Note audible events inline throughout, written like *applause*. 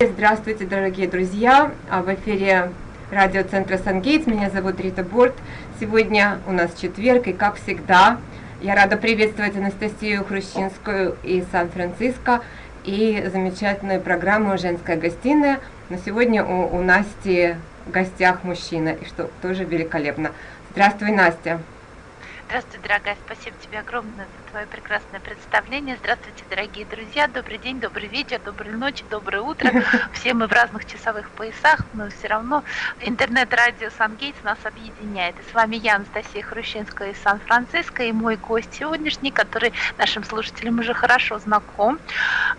Здравствуйте, дорогие друзья! А в эфире радиоцентра Сангейтс. Меня зовут Рита Борт. Сегодня у нас четверг, и как всегда, я рада приветствовать Анастасию Хрущинскую из Сан-Франциско и замечательную программу «Женская гостиная». Но сегодня у, у Насти в гостях мужчина, и что тоже великолепно. Здравствуй, Настя! Здравствуй, дорогая, спасибо тебе огромное за твое прекрасное представление. Здравствуйте, дорогие друзья, добрый день, добрый вечер, доброй ночи, доброе утро. *laughs* Все мы в разных часовых поясах, но все равно интернет-радио Сан-Гейтс нас объединяет. И с вами я, Анастасия Хрущинская из Сан-Франциско, и мой гость сегодняшний, который нашим слушателям уже хорошо знаком,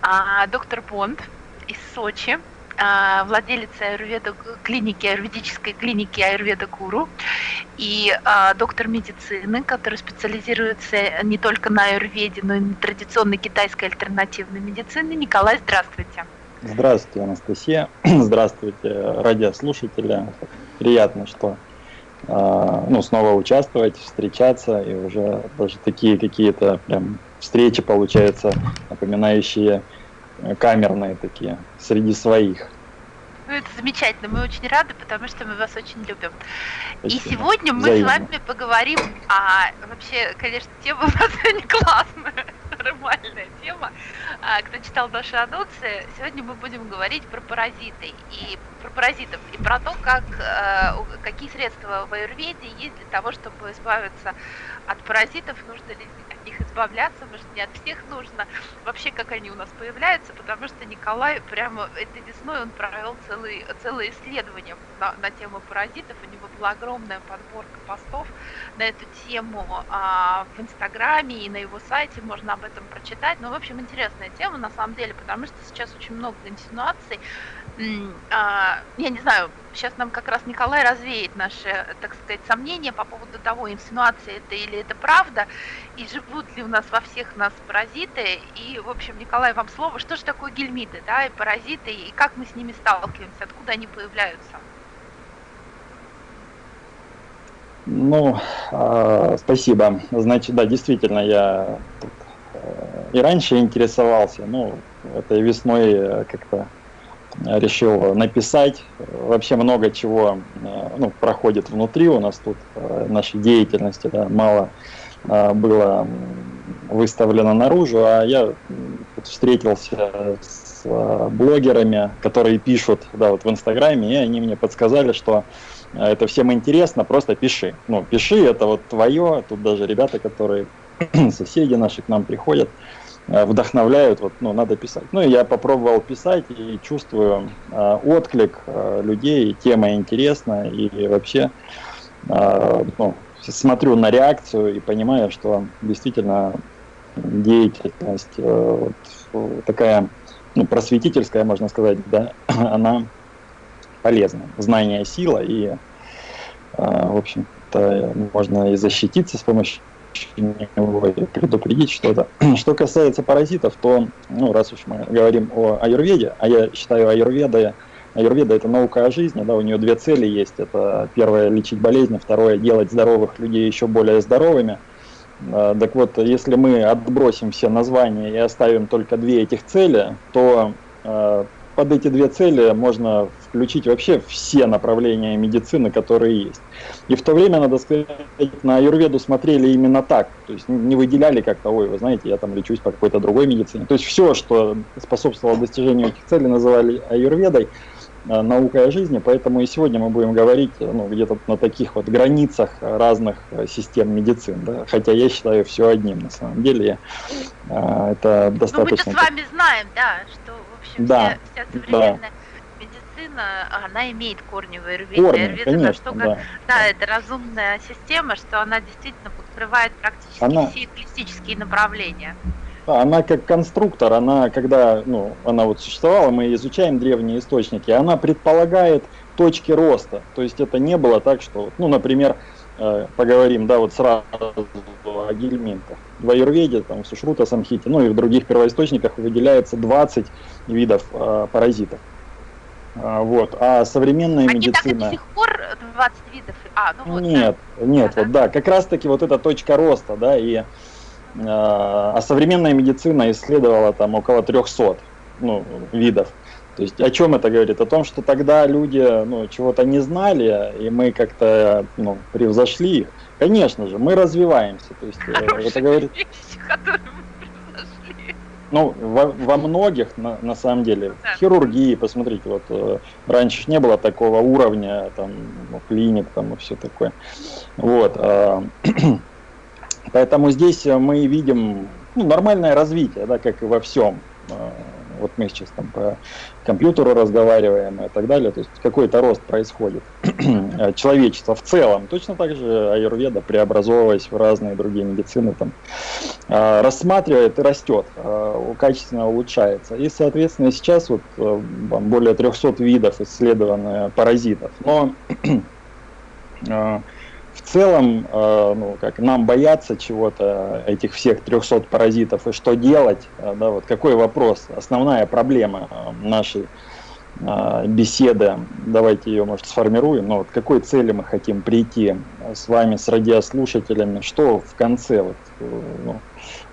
а, доктор Бонд из Сочи. А, владелица аюрведа, клиники, аюрведической клиники Аюрведа Гуру и а, доктор медицины, который специализируется не только на аюрведе, но и на традиционной китайской альтернативной медицине. Николай, здравствуйте. Здравствуйте, Анастасия. *clears throat* Здравствуйте, радиослушатели. Приятно, что а, ну, снова участвовать, встречаться, и уже даже такие какие-то прям встречи получаются, напоминающие камерные такие, среди своих. Ну, это замечательно, мы очень рады, потому что мы вас очень любим. Спасибо. И сегодня мы Взаимно. с вами поговорим, а вообще, конечно, тема *laughs* у нас не классная, нормальная тема. А, кто читал наши анонсы, сегодня мы будем говорить про паразиты и про паразитов и про то, как, э, какие средства в аюрведе есть для того, чтобы избавиться от паразитов, нужно ли них избавляться, может не от всех нужно, вообще как они у нас появляются, потому что Николай прямо этой весной он провел целый, целое исследование на, на тему паразитов, у него была огромная подборка постов на эту тему а, в Инстаграме и на его сайте, можно об этом прочитать, но в общем интересная тема на самом деле, потому что сейчас очень много инсинуаций, я не знаю, сейчас нам как раз Николай развеет наши, так сказать, сомнения по поводу того, инсинуация это или это правда, и живут ли у нас во всех нас паразиты. И, в общем, Николай, вам слово, что же такое гельмиты, да, и паразиты, и как мы с ними сталкиваемся, откуда они появляются? Ну, э, спасибо. Значит, да, действительно, я э, и раньше интересовался, ну, этой весной э, как-то решил написать. Вообще много чего э, ну, проходит внутри у нас тут, э, нашей деятельности, да, мало э, было выставлено наружу, а я встретился с блогерами, которые пишут да, вот в Инстаграме, и они мне подсказали, что это всем интересно, просто пиши. Ну, пиши, это вот твое, тут даже ребята, которые *clears throat* соседи наши к нам приходят, вдохновляют, вот, ну, надо писать. Ну, я попробовал писать и чувствую э, отклик э, людей, тема интересна, и вообще э, ну, смотрю на реакцию и понимаю, что действительно деятельность э, вот, такая ну, просветительская, можно сказать, да, *clears throat* она полезна. Знание – сила, и, э, в общем-то, можно и защититься с помощью предупредить что-то. *clears throat* Что касается паразитов, то, ну, раз уж мы говорим о аюрведе, а я считаю аюрведа, аюрведа это наука о жизни, да, у нее две цели есть. Это первое лечить болезни, второе делать здоровых людей еще более здоровыми. А, так вот, если мы отбросим все названия и оставим только две этих цели, то а, под эти две цели можно включить вообще все направления медицины, которые есть. И в то время, надо сказать, на аюрведу смотрели именно так. То есть не выделяли как-то, ой, вы знаете, я там лечусь по какой-то другой медицине. То есть все, что способствовало достижению этих целей, называли аюрведой, э, наукой о жизни, поэтому и сегодня мы будем говорить ну, где-то на таких вот границах разных э, систем медицины, да? хотя я считаю все одним на самом деле, э, это достаточно... Ну мы с вами знаем, да, что да, вся, вся современная да. медицина, она имеет корни в аюрведе. Корни, Аюрведа конечно, штука, да. да, это разумная система, что она действительно покрывает практически она... все классические направления. Она как конструктор, она, когда ну, она вот существовала, мы изучаем древние источники, она предполагает точки роста. То есть это не было так, что, ну, например, э, поговорим, да, вот сразу о гельминтах в аюрведе, там, в Сушрута Самхите, ну и в других первоисточниках выделяется 20 видов э, паразитов. А, вот. А современная Они медицина... так до сих пор 20 видов? А, ну вот, нет, да. нет, ага. вот да, как раз таки вот эта точка роста, да, и э, а современная медицина исследовала там около 300 ну, видов. То есть о чем это говорит? О том, что тогда люди ну, чего-то не знали, и мы как-то ну, превзошли их. Конечно же, мы развиваемся. То есть, Хорошие это говорит... вещи, которые ну, во, во многих, на, на самом деле, да. хирургии, посмотрите, вот э, раньше не было такого уровня, там, ну, клиник, там, и все такое. Вот. Э, *clears throat* поэтому здесь мы видим ну, нормальное развитие, да, как и во всем. Э, вот мы сейчас там по компьютеру разговариваем и так далее, то есть какой-то рост происходит. *clears throat* Человечество в целом, точно так же аюрведа, преобразовываясь в разные другие медицины, там, а, рассматривает и растет, а, качественно улучшается. И, соответственно, сейчас вот э, более 300 видов исследованных паразитов. Но *clears throat* а, целом, э, ну, как нам бояться чего-то, этих всех 300 паразитов, и что делать, э, да, вот какой вопрос, основная проблема э, нашей беседы, давайте ее, может, сформируем, но вот какой цели мы хотим прийти с вами, с радиослушателями, что в конце вот, ну,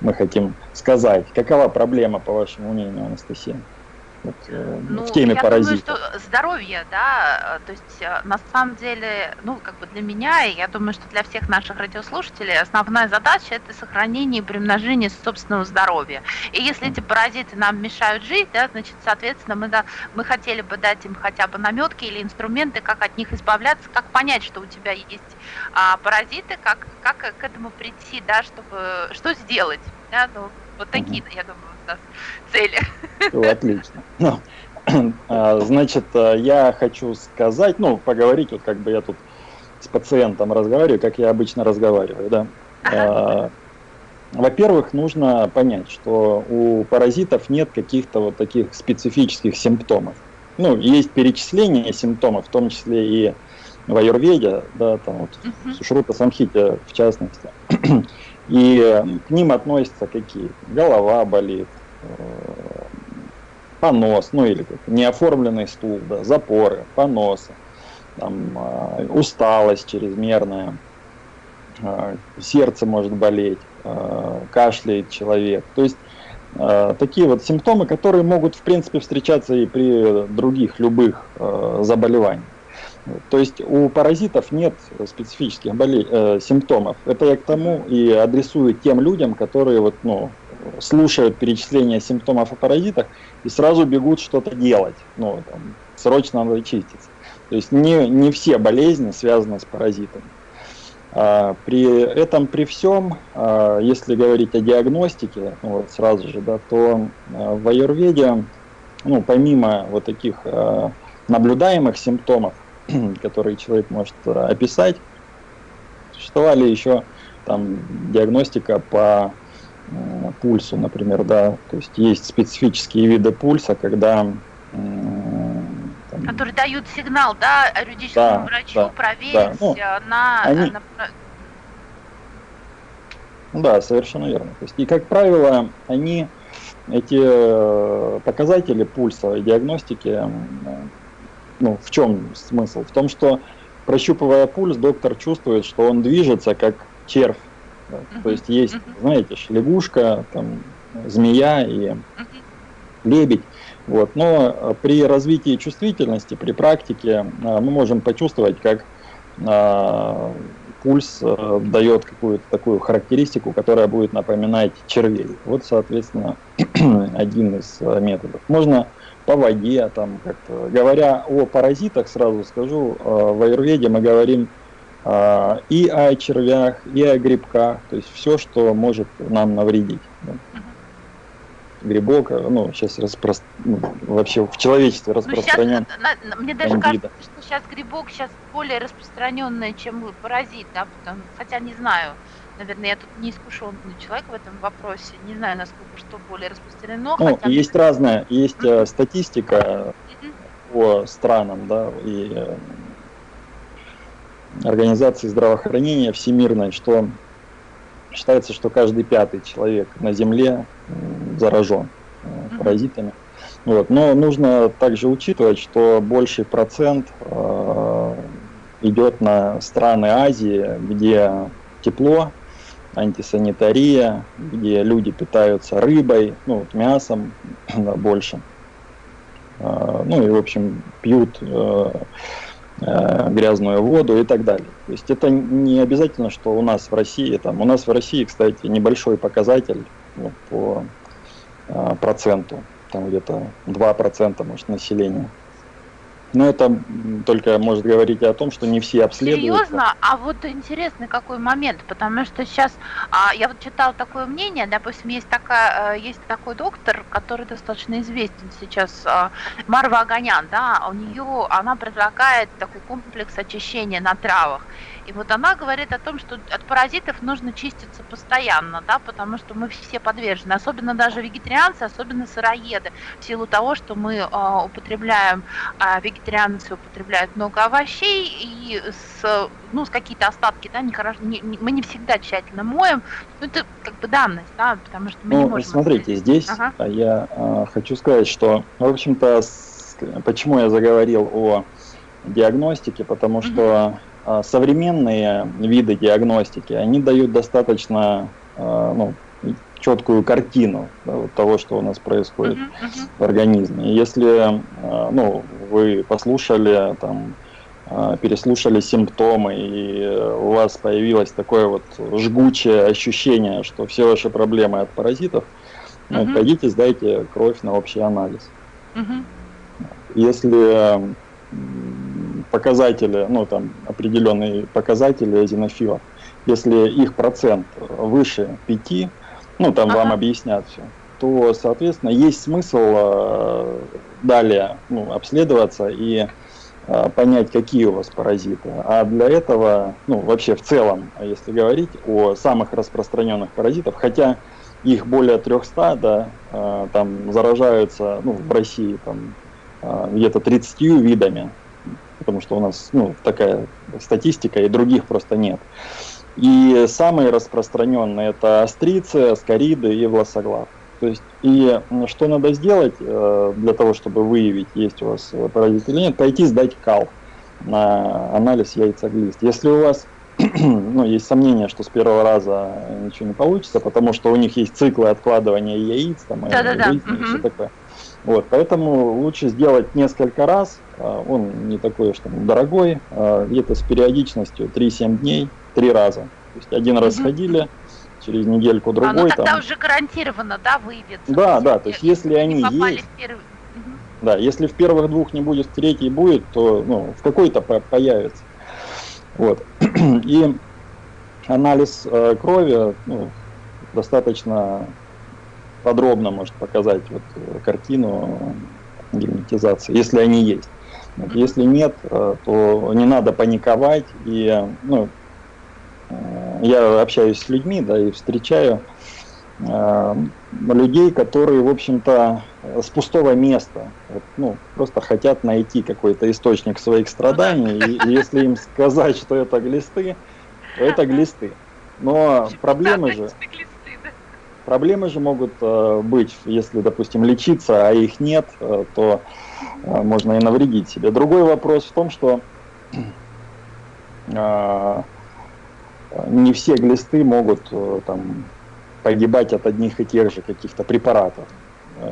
мы хотим сказать, какова проблема, по вашему мнению, Анастасия? Вот, э, ну, в теме я паразитов? Думаю, что здоровье, да, э, то есть э, на самом деле, ну, как бы для меня, и я думаю, что для всех наших радиослушателей основная задача это сохранение и примножение собственного здоровья. И если эти паразиты нам мешают жить, да, значит, соответственно, мы, да, мы хотели бы дать им хотя бы наметки или инструменты, как от них избавляться, как понять, что у тебя есть а, паразиты, как, как к этому прийти, да, чтобы, что сделать, да, ну, вот такие, я думаю, у нас цели. Ну, отлично. Ну, *clears throat* а, значит, э, я хочу сказать, ну, поговорить, вот как бы я тут с пациентом разговариваю, как я обычно разговариваю, да. А, во-первых, нужно понять, что у паразитов нет каких-то вот таких специфических симптомов. Ну, есть перечисление симптомов, в том числе и в аюрведе, да, там вот, uh-huh. в Шрута Самхите в частности. *clears throat* И к ним относятся какие? Голова болит, э, понос, ну или как, неоформленный стул, да, запоры, поносы, там, э, усталость чрезмерная, э, сердце может болеть, кашляет человек. То есть такие вот симптомы, которые могут в принципе встречаться и при других любых заболеваниях. То есть у паразитов нет специфических болей, э, симптомов. Это я к тому и адресую тем людям, которые вот, ну, слушают перечисление симптомов о паразитах и сразу бегут что-то делать. Ну, там, срочно надо чиститься. То есть не, не все болезни связаны с паразитами. А, при этом, при всем, а, если говорить о диагностике, ну, вот сразу же, да, то а, в аюрведе, ну, помимо вот таких а, наблюдаемых симптомов, *clears throat* которые человек может э, описать. Существовали еще там диагностика по э, пульсу, например, да, то есть есть специфические виды пульса, когда там, которые дают сигнал, да, юридическому да, врачу да, проверить да. Ну, э, на, они... на да, совершенно верно. То есть, и, как правило, они, эти показатели пульсовой диагностики ну, в чем смысл? В том, что прощупывая пульс, доктор чувствует, что он движется как червь. Да? Uh-huh. То есть есть, uh-huh. знаете, лягушка, там, змея и uh-huh. лебедь. Вот. Но э, при развитии чувствительности, при практике э, мы можем почувствовать, как а, пульс а, дает какую-то такую характеристику, которая будет напоминать червей. Вот, соответственно, *clears throat* один из методов. Можно по воде, там как-то. Говоря о паразитах, сразу скажу, э, в аюрведе мы говорим э, и о червях, и о грибках, то есть все, что может нам навредить. Да. Грибок, э, ну, сейчас распро... ну, вообще в человечестве распространен. Ну, сейчас, мне даже кажется, что сейчас грибок сейчас более распространенный, чем паразит, да, потому, хотя не знаю наверное, я тут не искушенный человек в этом вопросе, не знаю, насколько что более распространено. Ну, хотя... есть разная, есть mm-hmm. статистика mm-hmm. по странам, да, и э, организации здравоохранения всемирной, что считается, что каждый пятый человек на Земле заражен mm-hmm. паразитами. Вот. Но нужно также учитывать, что больший процент э, идет на страны Азии, где тепло, антисанитария, где люди питаются рыбой, ну, вот мясом *coughs* да, больше. ну и, в общем, пьют грязную воду и так далее. То есть это не обязательно, что у нас в России, там, у нас в России, кстати, небольшой показатель ну, по проценту, там где-то 2% может населения. Но это только может говорить о том, что не все обследуют. Серьезно? А вот интересный какой момент, потому что сейчас а, я вот читала такое мнение, допустим, есть такая, э, есть такой доктор, который достаточно известен сейчас, а, Марва Аганян, да, у нее она предлагает такой комплекс очищения на травах. И вот она говорит о том, что от паразитов нужно чиститься постоянно, да, потому что мы все подвержены, особенно даже вегетарианцы, особенно сыроеды, в силу того, что мы э, употребляем, э, вегетарианцы употребляют много овощей и с, ну, с какие-то остатки, да, нехорошо, не, не, мы не всегда тщательно моем, ну, это как бы данность, да, потому что мы ну, не можем... смотрите, ответить. здесь ага. я э, хочу сказать, что, в общем-то, почему я заговорил о диагностике, потому что а, современные виды диагностики, они дают достаточно а, ну, четкую картину да, вот того, что у нас происходит uh-huh, uh-huh. в организме. Если а, ну, вы послушали, там, переслушали симптомы, и у вас появилось такое вот жгучее ощущение, что все ваши проблемы от паразитов, uh-huh. ну, пойдите, сдайте кровь на общий анализ. Uh-huh. Если показатели, ну там определенные показатели эзинофилов, если их процент выше 5, ну там ага. вам объяснят все, то, соответственно, есть смысл э, далее ну, обследоваться и э, понять, какие у вас паразиты. А для этого, ну вообще в целом, если говорить о самых распространенных паразитах, хотя их более 300, да, э, там заражаются, ну в России там э, где-то 30 видами, потому что у нас ну, такая статистика, и других просто нет. И самые распространенные это астрицы, аскариды и власоглав. То есть, и что надо сделать э, для того, чтобы выявить, есть у вас паразит или нет, пойти сдать кал на анализ яйцеглист. Если у вас *clears throat* ну, есть сомнение, что с первого раза ничего не получится, потому что у них есть циклы откладывания яиц, там, да, и, да, и все такое. Вот, поэтому лучше сделать несколько раз, а, он не такой уж там дорогой, а, где-то с периодичностью 3-7 дней, три раза. То есть один раз сходили, через недельку другой. А, ну тогда там... уже гарантированно, да, выявится? Да, да, то есть если они есть, да, если в первых двух не будет, в третий будет, то ну, в какой-то появится. Вот. *clears throat* И анализ э, крови ну, достаточно подробно может показать вот э, картину герметизации, если они есть. Вот, если нет, э, то не надо паниковать. И ну, э, я общаюсь с людьми, да, и встречаю э, людей, которые, в общем-то, с пустого места, вот, ну, просто хотят найти какой-то источник своих страданий, и, и если им сказать, что это глисты, то это глисты. Но *laughs* проблемы же... Проблемы же могут э, быть, если, допустим, лечиться, а их нет, э, то э, можно и навредить себе. Другой вопрос в том, что не все глисты могут там, погибать от одних и тех же каких-то препаратов.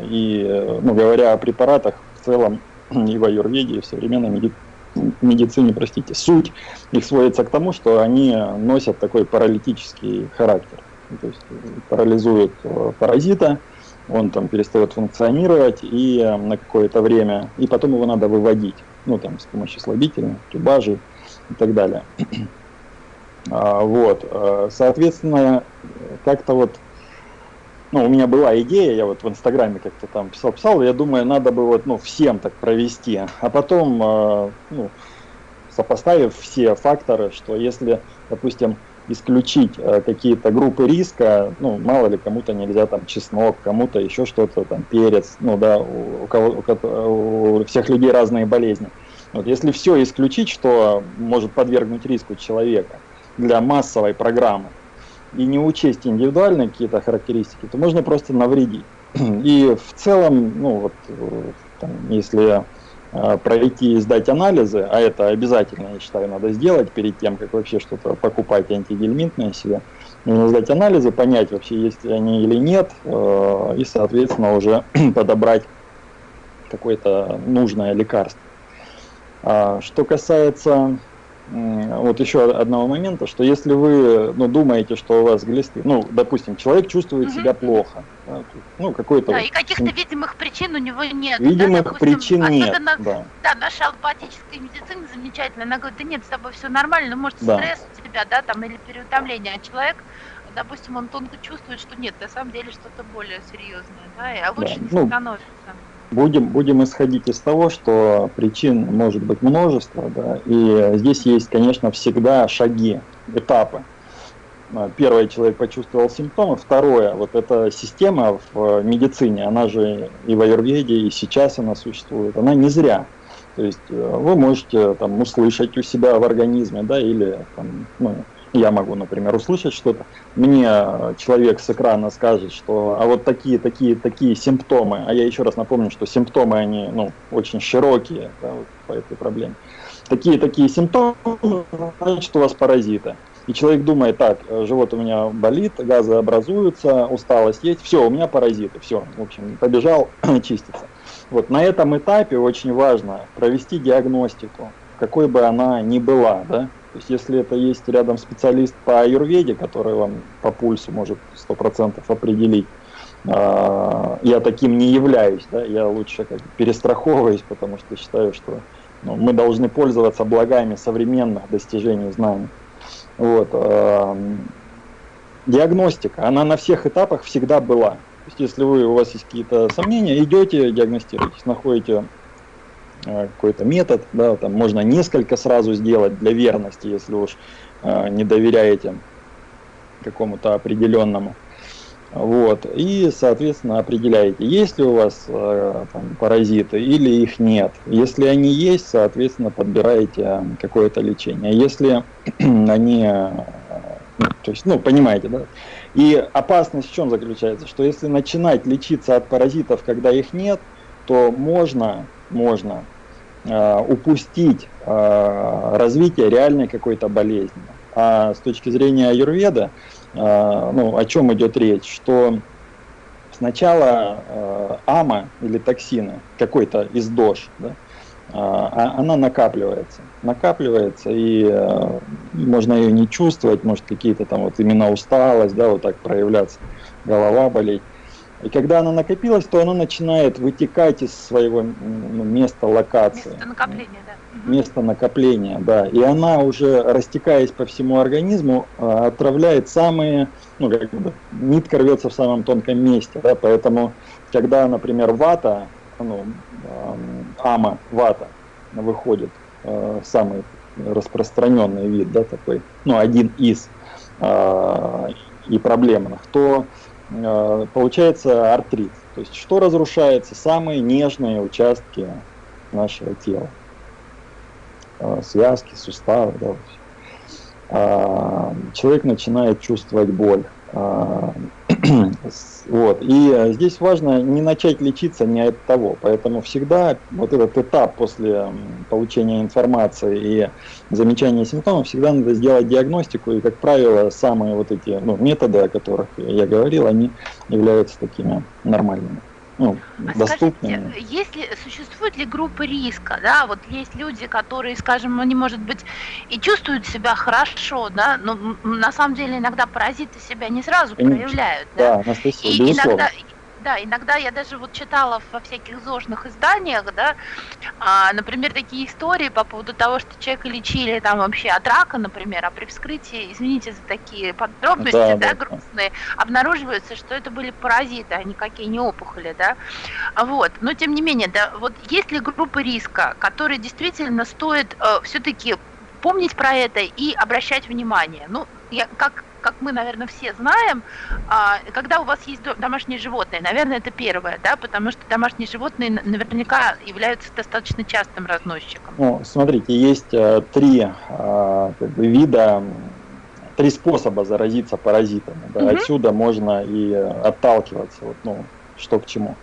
И, ну, говоря о препаратах, в целом *clears throat* и в аюрведе, и в современной медицине, медицине, простите, суть их сводится к тому, что они носят такой паралитический характер. Ну, то есть э, парализует э, паразита, он там перестает функционировать и э, на какое-то время, и потом его надо выводить, ну там с помощью слабителей, тюбажей и так далее. *clears throat* А, вот, соответственно, как-то вот, ну, у меня была идея, я вот в Инстаграме как-то там писал-писал, я думаю, надо бы вот, ну, всем так провести, а потом, ну, сопоставив все факторы, что если, допустим, исключить э, какие-то группы риска, ну, мало ли, кому-то нельзя там чеснок, кому-то еще что-то, там, перец, ну, да, у, кого, у, у всех людей разные болезни. Вот если все исключить, что может подвергнуть риску человека для массовой программы, и не учесть индивидуальные какие-то характеристики, то можно просто навредить. *clears throat* И в целом, ну, вот, э, там, если пройти и сдать анализы, а это обязательно, я считаю, надо сделать перед тем, как вообще что-то покупать антигельминтное себе. Нужно сдать анализы, понять вообще, есть ли они или нет, э, и, соответственно, уже *clears throat* подобрать какое-то нужное лекарство. А, что касается вот еще одного момента, что если вы ну, думаете, что у вас глисты, ну, допустим, человек чувствует угу. себя плохо, да, ну, какой-то... Да, вот, и каких-то видимых причин у него нет. Видимых да, допустим, причин нет, да. Да, наша аллопатическая медицина замечательная, она говорит, да нет, с тобой все нормально, ну, может, да. стресс у тебя, да, там, или переутомление, а человек допустим, он тонко чувствует, что нет, на самом деле что-то более серьезное, да, а лучше да. не ну, становится. Будем, будем исходить из того, что причин может быть множество, да, и здесь есть, конечно, всегда шаги, этапы. А, первое, человек почувствовал симптомы. Второе, вот эта система в медицине, она же и в аюрведе, и сейчас она существует, она не зря. То есть э, вы можете там услышать у себя в организме, да, или там, ну, я могу, например, услышать что-то, мне человек с экрана скажет, что а вот такие, такие, такие симптомы, а я еще раз напомню, что симптомы, они ну, очень широкие да, вот по этой проблеме. Такие, такие симптомы, значит, у вас паразиты. И человек думает, так, живот у меня болит, газы образуются, усталость есть, все, у меня паразиты, все, в общем, побежал *clears throat* чиститься. Вот на этом этапе очень важно провести диагностику, какой бы она ни была, да, то есть если это есть рядом специалист по аюрведе, который вам по пульсу может 100% определить, а, я таким не являюсь, да, я лучше как перестраховываюсь, потому что считаю, что ну, мы должны пользоваться благами современных достижений знаний. Вот. А, диагностика, она на всех этапах всегда была. То есть если вы, у вас есть какие-то сомнения, идете, диагностируетесь, находите какой-то метод, да, там можно несколько сразу сделать для верности, если уж э, не доверяете какому-то определенному. Вот. И, соответственно, определяете, есть ли у вас э, там, паразиты или их нет. Если они есть, соответственно, подбираете какое-то лечение. Если *clears throat* они, ну, то есть, ну, понимаете, да? И опасность в чем заключается? Что если начинать лечиться от паразитов, когда их нет, то можно, можно Э, упустить э, развитие реальной какой-то болезни. А с точки зрения аюрведа, э, ну, о чем идет речь, что сначала ама или токсины, какой-то из дож, да, а, она накапливается. Накапливается, и можно ее не чувствовать, может какие-то там вот именно усталость, да, вот так проявляться, голова болеть. И когда она накопилась, то она начинает вытекать из своего ну, места локации. Место накопления, да. Место накопления, да. И она уже, растекаясь по всему организму, а, отравляет самые, ну, как бы, нитка рвется в самом тонком месте, да, поэтому, когда, например, вата, ну, ама, вата, выходит, а, самый распространенный вид, да, такой, ну, один из а, и проблемных, то получается артрит. То есть что разрушается? Самые нежные участки нашего тела. Э, связки, суставы. Да, а, человек начинает чувствовать боль. А, *clears throat* вот. И э, здесь важно не начать лечиться не от того. Поэтому всегда вот этот этап после получения информации и замечания симптомов, всегда надо сделать диагностику. И, как правило, самые вот эти ну, методы, о которых я говорил, они являются такими нормальными ну, а доступными. Скажите, если существует ли группа риска, да, вот есть люди, которые, скажем, они, может быть, и чувствуют себя хорошо, да, но на самом деле иногда паразиты себя не сразу проявляют, да, да Анастасия, и иногда да, иногда я даже вот читала во всяких зожных изданиях, да, а, например, такие истории по поводу того, что человека лечили там вообще от рака, например, а при вскрытии, извините за такие подробности, да, да, да. грустные, обнаруживается, что это были паразиты, а никакие не опухоли, да, вот, но тем не менее, да, вот есть ли группы риска, которые действительно стоит э, все-таки помнить про это и обращать внимание, ну, я, как как мы, наверное, все знаем, а, когда у вас есть домашние животные, наверное, это первое, да, потому что домашние животные наверняка являются достаточно частым разносчиком. Ну, смотрите, есть э, три э, как бы, вида три способа заразиться паразитами. Да? Угу. Отсюда можно и отталкиваться, вот, ну, что к чему.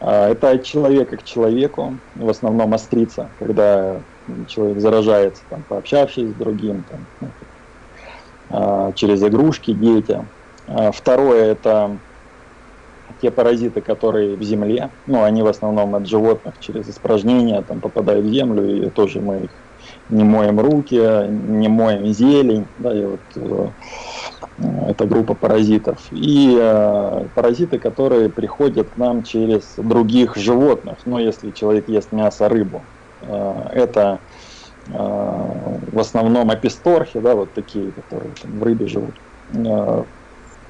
А, это от человека к человеку, в основном острица, когда человек заражается, там, пообщавшись с другим, там, ну, через игрушки детям. А, второе – это те паразиты, которые в земле, ну, они в основном от животных через испражнения там попадают в землю, и тоже мы их не моем руки, не моем зелень, да, и вот э, это группа паразитов. И э, паразиты, которые приходят к нам через других животных, ну, если человек ест мясо, рыбу, э, это э, в основном аписторхи, да, вот такие, которые там, в рыбе живут. Э,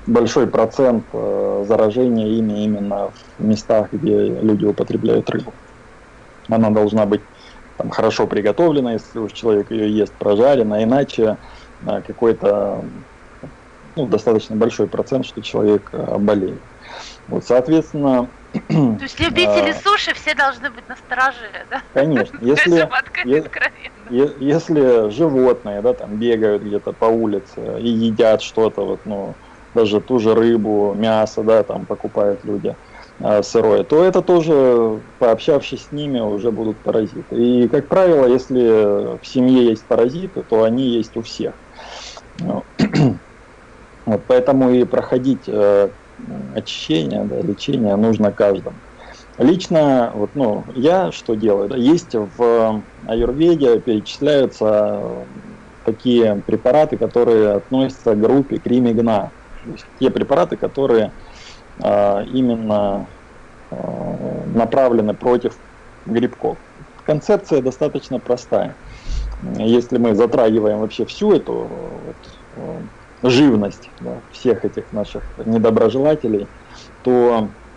большой процент э, заражения ими именно в местах, где люди употребляют рыбу. Она должна быть там, хорошо приготовлена, если уж человек ее ест прожарена, иначе какой-то ну, достаточно большой процент, что человек болеет. Вот, соответственно... То есть любители а, суши все должны быть на страже, да? Конечно. *laughs* Если, е, если животные, да, там бегают где-то по улице и едят что-то, вот, ну, даже ту же рыбу, мясо, да, там покупают люди а, сырое, то это тоже, пообщавшись с ними, уже будут паразиты. И, как правило, если в семье есть паразиты, то они есть у всех. Ну, *clears throat* вот, поэтому и проходить э, очищение, да, лечение нужно каждому. Лично, вот, ну, я что делаю? Есть в аюрведе перечисляются такие препараты, которые относятся к группе кримигна те препараты, которые а, именно а, направлены против грибков. Концепция достаточно простая. Если мы затрагиваем вообще всю эту вот, а, живность да, всех этих наших недоброжелателей, то э,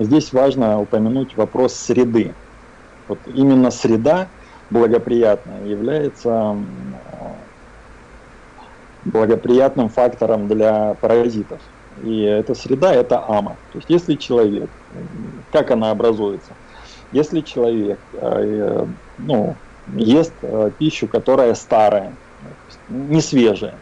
здесь важно упомянуть вопрос среды. Вот именно среда благоприятная является благоприятным фактором для паразитов. И эта среда – это ама. То есть если человек, как она образуется? Если человек э, ну, ест э, пищу, которая старая, не свежая,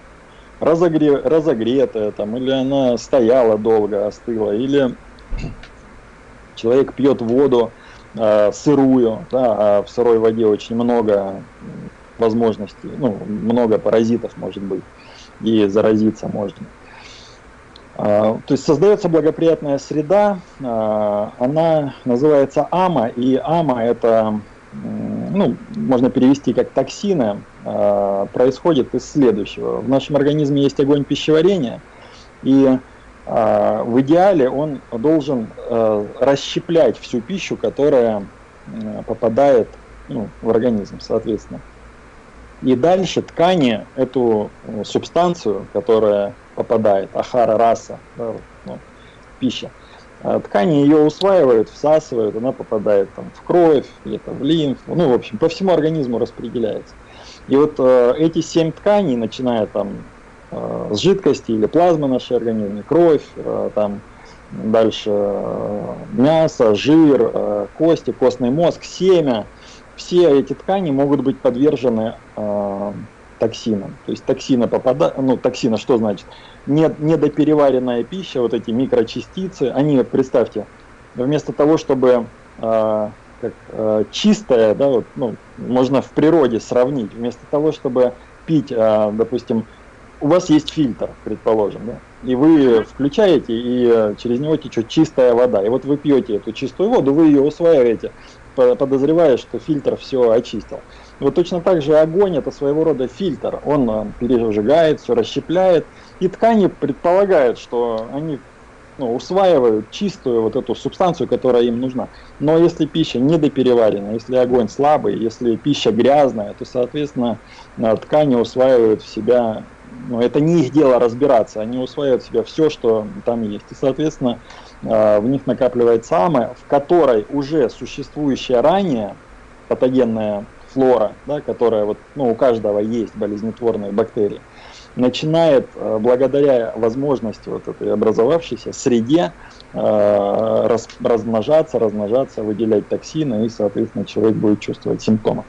разогре, разогретая, там, или она стояла долго, остыла, или *clears throat* человек пьет воду э, сырую, да, а в сырой воде очень много возможностей, ну, много паразитов может быть и заразиться можно. А, то есть создается благоприятная среда, а, она называется АМА, и АМА это, ну, можно перевести как токсины, а, происходит из следующего. В нашем организме есть огонь пищеварения, и в идеале он должен расщеплять всю пищу, которая попадает ну, в организм, соответственно. И дальше ткани эту э, субстанцию, которая попадает, ахара, раса, да, ну, пища, э, ткани ее усваивают, всасывают, она попадает там, в кровь, где-то в лимфу, ну, в общем, по всему организму распределяется. И вот э, эти семь тканей, начиная там э, с жидкости или плазмы нашей организме, кровь, э, там дальше э, мясо, жир, э, кости, костный мозг, семя – все эти ткани могут быть подвержены э, токсинам. То есть токсины попадают, ну токсина что значит? Не, недопереваренная пища, вот эти микрочастицы, они, представьте, вместо того, чтобы э, как, э, чистая, да, вот, ну, можно в природе сравнить, вместо того, чтобы пить, э, допустим, у вас есть фильтр, предположим, да, и вы включаете, и через него течет чистая вода. И вот вы пьете эту чистую воду, вы ее усваиваете, подозревая, что фильтр все очистил. Вот точно так же огонь это своего рода фильтр. Он э, пережигает, все расщепляет. И ткани предполагают, что они ну, усваивают чистую вот эту субстанцию, которая им нужна. Но если пища недопереварена, если огонь слабый, если пища грязная, то, соответственно, э, ткани усваивают в себя, ну, это не их дело разбираться, они усваивают в себя все, что там есть. И, соответственно, Э, в них накапливается ама, в которой уже существующая ранее патогенная флора, да, которая вот, ну, у каждого есть болезнетворные бактерии, начинает э, благодаря возможности вот этой образовавшейся среде э, раз, размножаться, размножаться, выделять токсины, и, соответственно, человек будет чувствовать симптомы.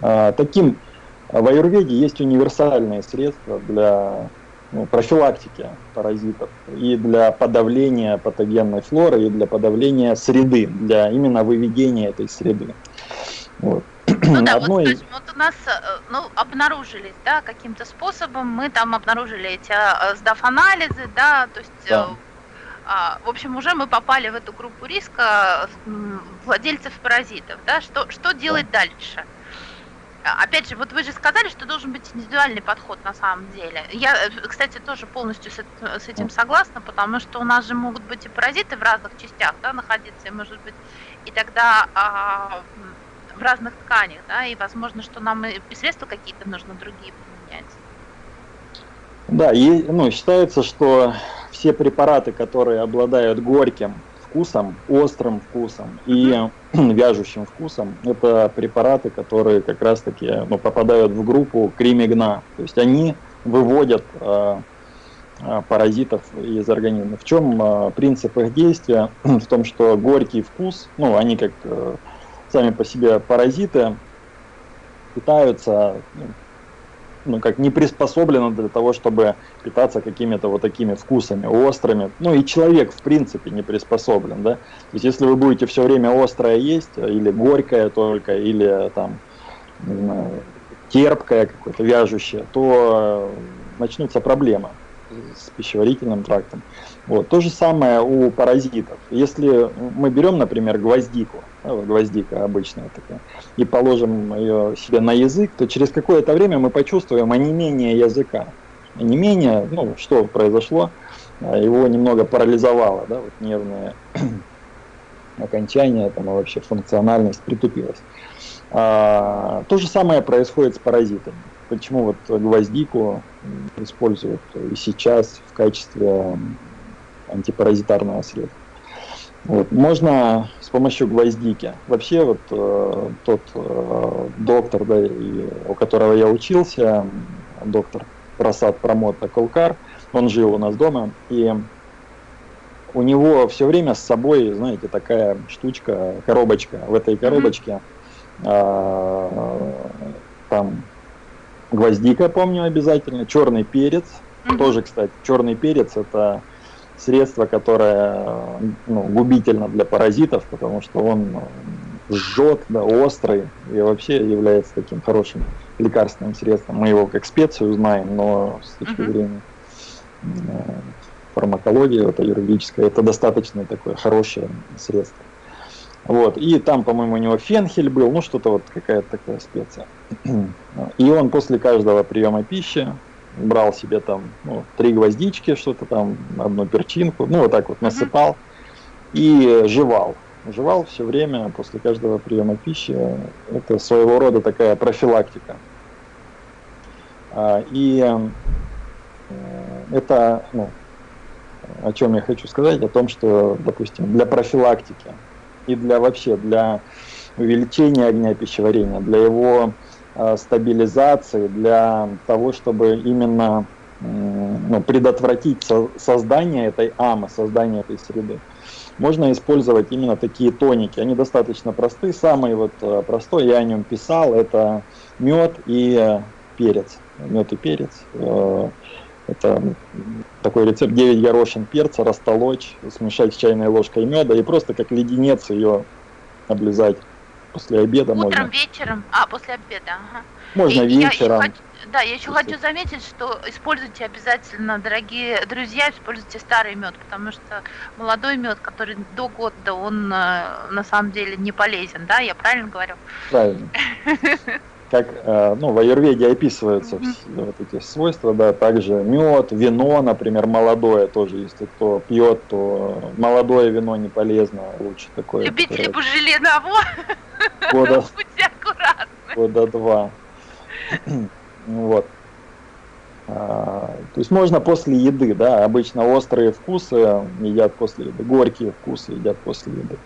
Таким в аюрведе есть универсальные средства для ну, профилактики паразитов и для подавления патогенной флоры, и для подавления среды, для именно выведения этой среды. Вот. Ну *clears throat* да, одной... вот, вот у нас ну, обнаружились, да, каким-то способом, мы там обнаружили эти сдав-анализы, да, то есть да. А, в общем, уже мы попали в эту группу риска владельцев паразитов. Да? Что, что делать да. дальше? А, опять же, вот вы же сказали, что должен быть индивидуальный подход на самом деле. Я, э, кстати, тоже полностью с, с этим согласна, потому что у нас же могут быть и паразиты в разных частях да, находиться, и может быть, и тогда а, в разных тканях, да, и возможно, что нам и средства какие-то нужно другие применять. Да, и, ну, считается, что все препараты, которые обладают горьким вкусом, острым вкусом и *clears throat* вяжущим вкусом, это препараты, которые как раз-таки ну, попадают в группу кримигна. То есть они выводят э, паразитов из организма. В чем э, принцип их действия? *clears throat* в том, что горький вкус, ну, они как э, сами по себе паразиты, питаются ну, ну, как не приспособлено для того, чтобы питаться какими-то вот такими вкусами, острыми. Ну и человек, в принципе, не приспособлен, да. То есть, если вы будете все время острое есть, или горькое только, или там, не знаю, терпкое какое-то, вяжущее, то начнутся проблемы с пищеварительным трактом. Вот. То же самое у паразитов. Если мы берем, например, гвоздику, гвоздика обычная такая, и положим ее себе на язык, то через какое-то время мы почувствуем онемение языка. Онемение, ну, что произошло, а, его немного парализовало, да, вот нервное *clears throat* окончание, там, а вообще функциональность притупилась. А, то же самое происходит с паразитами. Почему вот гвоздику используют и сейчас в качестве антипаразитарного средства. Вот. Можно с помощью гвоздики. Вообще вот э, тот э, доктор, да, и, у которого я учился, доктор Прасад Промота Колкар, он жил у нас дома, и у него все время с собой, знаете, такая штучка, коробочка. В этой коробочке э, там гвоздика, помню обязательно, черный перец. Тоже, кстати, черный перец это средство, которое ну, губительно для паразитов, потому что он жжет, да, острый и вообще является таким хорошим лекарственным средством. Мы его как специю знаем, но с точки зрения э, фармакологии, это юридическое, это достаточно такое хорошее средство. Вот. И там, по-моему, у него фенхель был, ну что-то вот какая-то такая специя. *clears throat* И он после каждого приема пищи брал себе там ну, три гвоздички, что-то там, одну перчинку, ну вот так вот насыпал и жевал. Жевал все время после каждого приема пищи. Это своего рода такая профилактика. А, и э, это, ну, о чем я хочу сказать, о том, что, допустим, для профилактики и для вообще, для увеличения огня пищеварения, для его стабилизации, для того, чтобы именно ну, предотвратить создание этой амы, создание этой среды. Можно использовать именно такие тоники. Они достаточно простые. Самый вот э, простой, я о нем писал, это мед и э, перец. Мед и перец. Это такой рецепт 9 горошин перца, растолочь, смешать с чайной ложкой меда и просто как леденец ее облизать После обеда Утром, можно. вечером, а, после обеда, ага. Можно и вечером. Я хочу, да, я еще после... хочу заметить, что используйте обязательно, дорогие друзья, используйте старый мед, потому что молодой мед, который до года, он э, на самом деле не полезен, да, я правильно говорю? Правильно. *laughs* как э, ну, в аюрведе описываются mm-hmm. все, вот эти свойства, да, также мед, вино, например, молодое тоже, если кто пьет, то молодое вино не полезно, лучше такое. Любители которое... бужеленого, *laughs* года, *laughs* будьте аккуратны. Года два. *clears throat* вот. А, то есть можно после еды, да, обычно острые вкусы едят после еды, горькие вкусы едят после еды.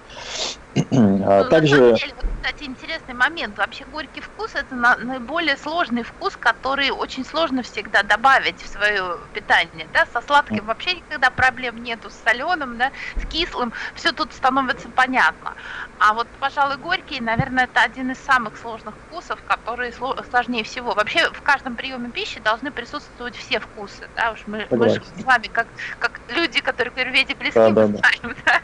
А ну, также... Деле, кстати, интересный момент. Вообще горький вкус это на, наиболее сложный вкус, который очень сложно всегда добавить в свое питание. Да? Со сладким вообще никогда проблем нету, с соленым, да, с кислым, все тут становится понятно. А вот, пожалуй, горький, наверное, это один из самых сложных вкусов, которые сложнее всего. Вообще в каждом приеме пищи должны присутствовать все вкусы. Да? Уж мы, мы же с вами, как, как люди, которые к Юрведе близки, да, да, знаем. Да?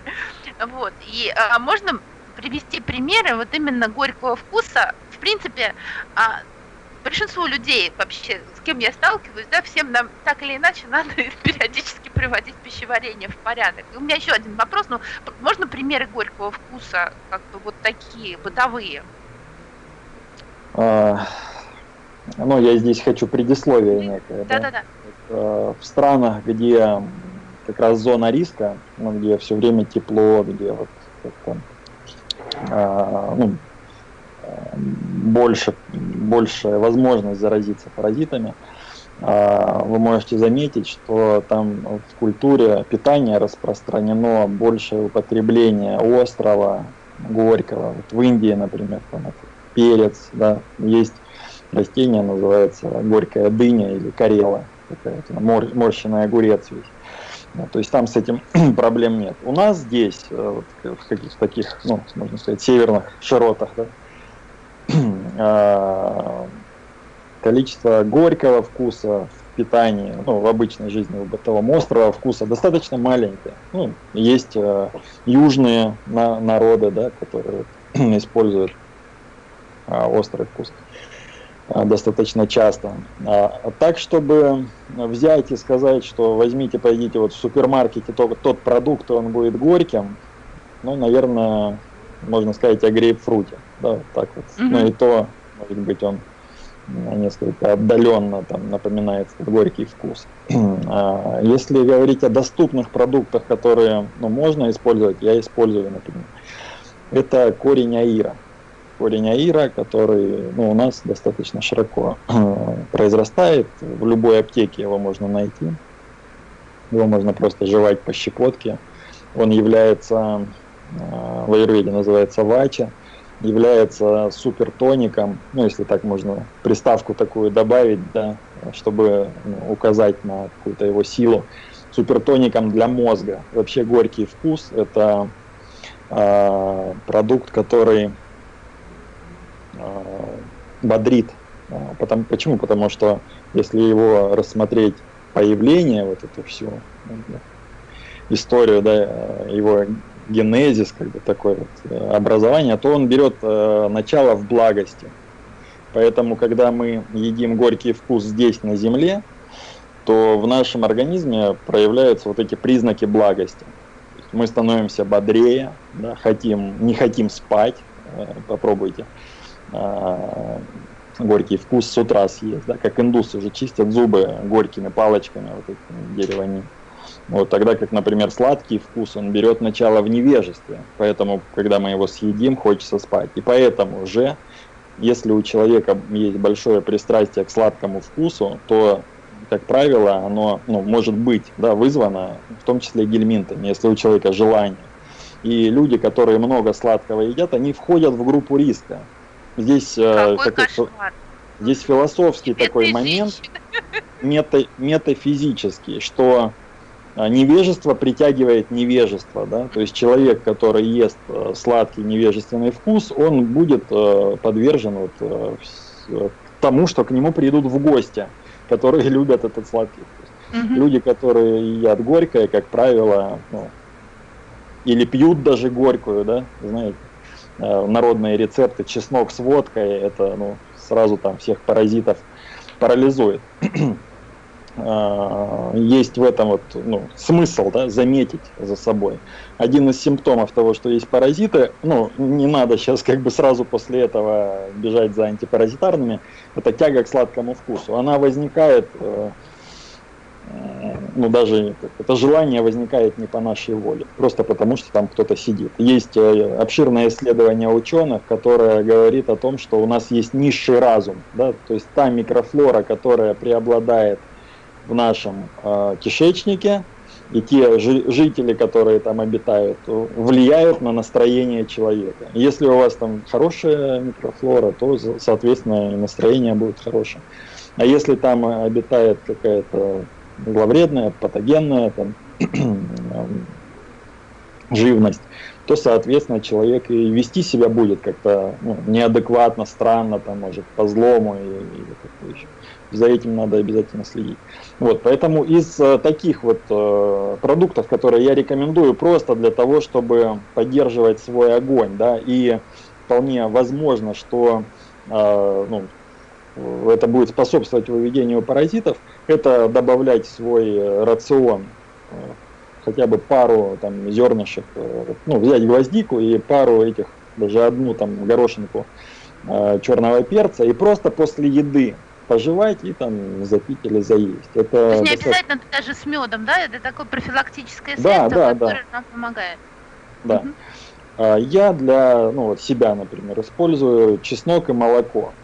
Вот. И а, можно привести примеры вот именно горького вкуса в принципе, а, большинству людей вообще, с кем я сталкиваюсь, да, всем нам так или иначе надо *laughs* периодически приводить пищеварение в порядок. И у меня еще один вопрос, ну, можно примеры горького вкуса, как бы вот такие, бытовые? А, ну, я здесь хочу предисловие некое. Да-да-да. В странах, где как раз зона риска, ну, где все время тепло, где вот как-то а, ну, больше, большая возможность заразиться паразитами, а, вы можете заметить, что там в культуре питания распространено большее употребление острого, горького. Вот в Индии, например, там это перец, да, есть растение, называется горькая дыня или карела, такая мор, морщенный огурец весь. Да, то есть там с этим *clears throat* проблем нет. У нас здесь, э, вот, в каких-то таких, ну, можно сказать, северных широтах, да, *clears throat* а, количество горького вкуса в питании, ну, в обычной жизни у бытовом острого вкуса достаточно маленькое. Ну, есть э, южные на, народы, да, которые *clears throat* используют э, острый вкус э, достаточно часто. А, так, чтобы взять и сказать, что возьмите, пойдите вот в супермаркете, то, тот продукт, он будет горьким, ну, наверное, можно сказать о грейпфруте. Да, вот так вот. Mm-hmm. Но и то, может быть, он несколько отдаленно там, напоминает горький вкус. *clears throat* а если говорить о доступных продуктах, которые ну, можно использовать, я использую, например, это корень аира. Корень аира, который ну, у нас достаточно широко произрастает, в любой аптеке его можно найти. Его можно просто жевать по щепотке. Он является Э, в аюрведе называется вача, является супертоником, ну если так можно приставку такую добавить, да, чтобы ну, указать на какую-то его силу, супертоником для мозга. Вообще горький вкус – это э, продукт, который э, бодрит. Э, потому, почему? Потому что если его рассмотреть появление, вот эту всю историю да, его генезис, как бы такое вот э, образование, то он берет э, начало в благости. Поэтому, когда мы едим горький вкус здесь, на земле, то в нашем организме проявляются вот эти признаки благости. Мы становимся бодрее, да, хотим, не хотим спать, э, попробуйте горький вкус с утра съесть, да, как индусы уже чистят зубы горькими палочками, вот этими деревами. Вот тогда как, например, сладкий вкус, он берет начало в невежестве. Поэтому, когда мы его съедим, хочется спать. И поэтому же, если у человека есть большое пристрастие к сладкому вкусу, то, как правило, оно ну, может быть да, вызвано, в том числе гельминтами, если у человека желание. И люди, которые много сладкого едят, они входят в группу риска. Здесь, э, такой, здесь философский такой момент, *laughs* мета, метафизический, что а, невежество притягивает невежество, да, то есть человек, который ест э, сладкий невежественный вкус, он будет э, подвержен вот, э, тому, что к нему придут в гости, которые *laughs* любят этот сладкий вкус. Угу. Люди, которые едят горькое, как правило, ну, или пьют даже горькую, да, знаете, народные рецепты, чеснок с водкой, это ну, сразу там всех паразитов парализует. А, *clears throat* есть в этом вот, ну, смысл да, заметить за собой. Один из симптомов того, что есть паразиты, ну, не надо сейчас как бы сразу после этого бежать за антипаразитарными, это тяга к сладкому вкусу. Она возникает, э, э, ну даже это желание возникает не по нашей воле, просто потому что там кто-то сидит. Есть э, обширное исследование ученых, которое говорит о том, что у нас есть низший разум, да, то есть та микрофлора, которая преобладает в нашем э, кишечнике, и те жители, которые там обитают, влияют на настроение человека. Если у вас там хорошая микрофлора, то, соответственно, настроение будет хорошее. А если там обитает какая-то зловредная, патогенная там, *clears throat* живность, то, соответственно, человек и вести себя будет как-то ну, неадекватно, странно, там, может, по злому или, или как-то еще. За этим надо обязательно следить. Вот, поэтому из э, таких вот э, продуктов, которые я рекомендую просто для того, чтобы поддерживать свой огонь, да, и вполне возможно, что э, ну, это будет способствовать выведению паразитов, это добавлять в свой рацион э, хотя бы пару там зернышек, э, ну, взять гвоздику и пару этих, даже одну там горошинку э, черного перца, и просто после еды пожевать и там запить или заесть. Это То есть не обязательно даже с медом, да? Это такое профилактическое средство, да, да, которое да. нам помогает. Да. Угу. Я для ну, вот себя, например, использую чеснок и молоко.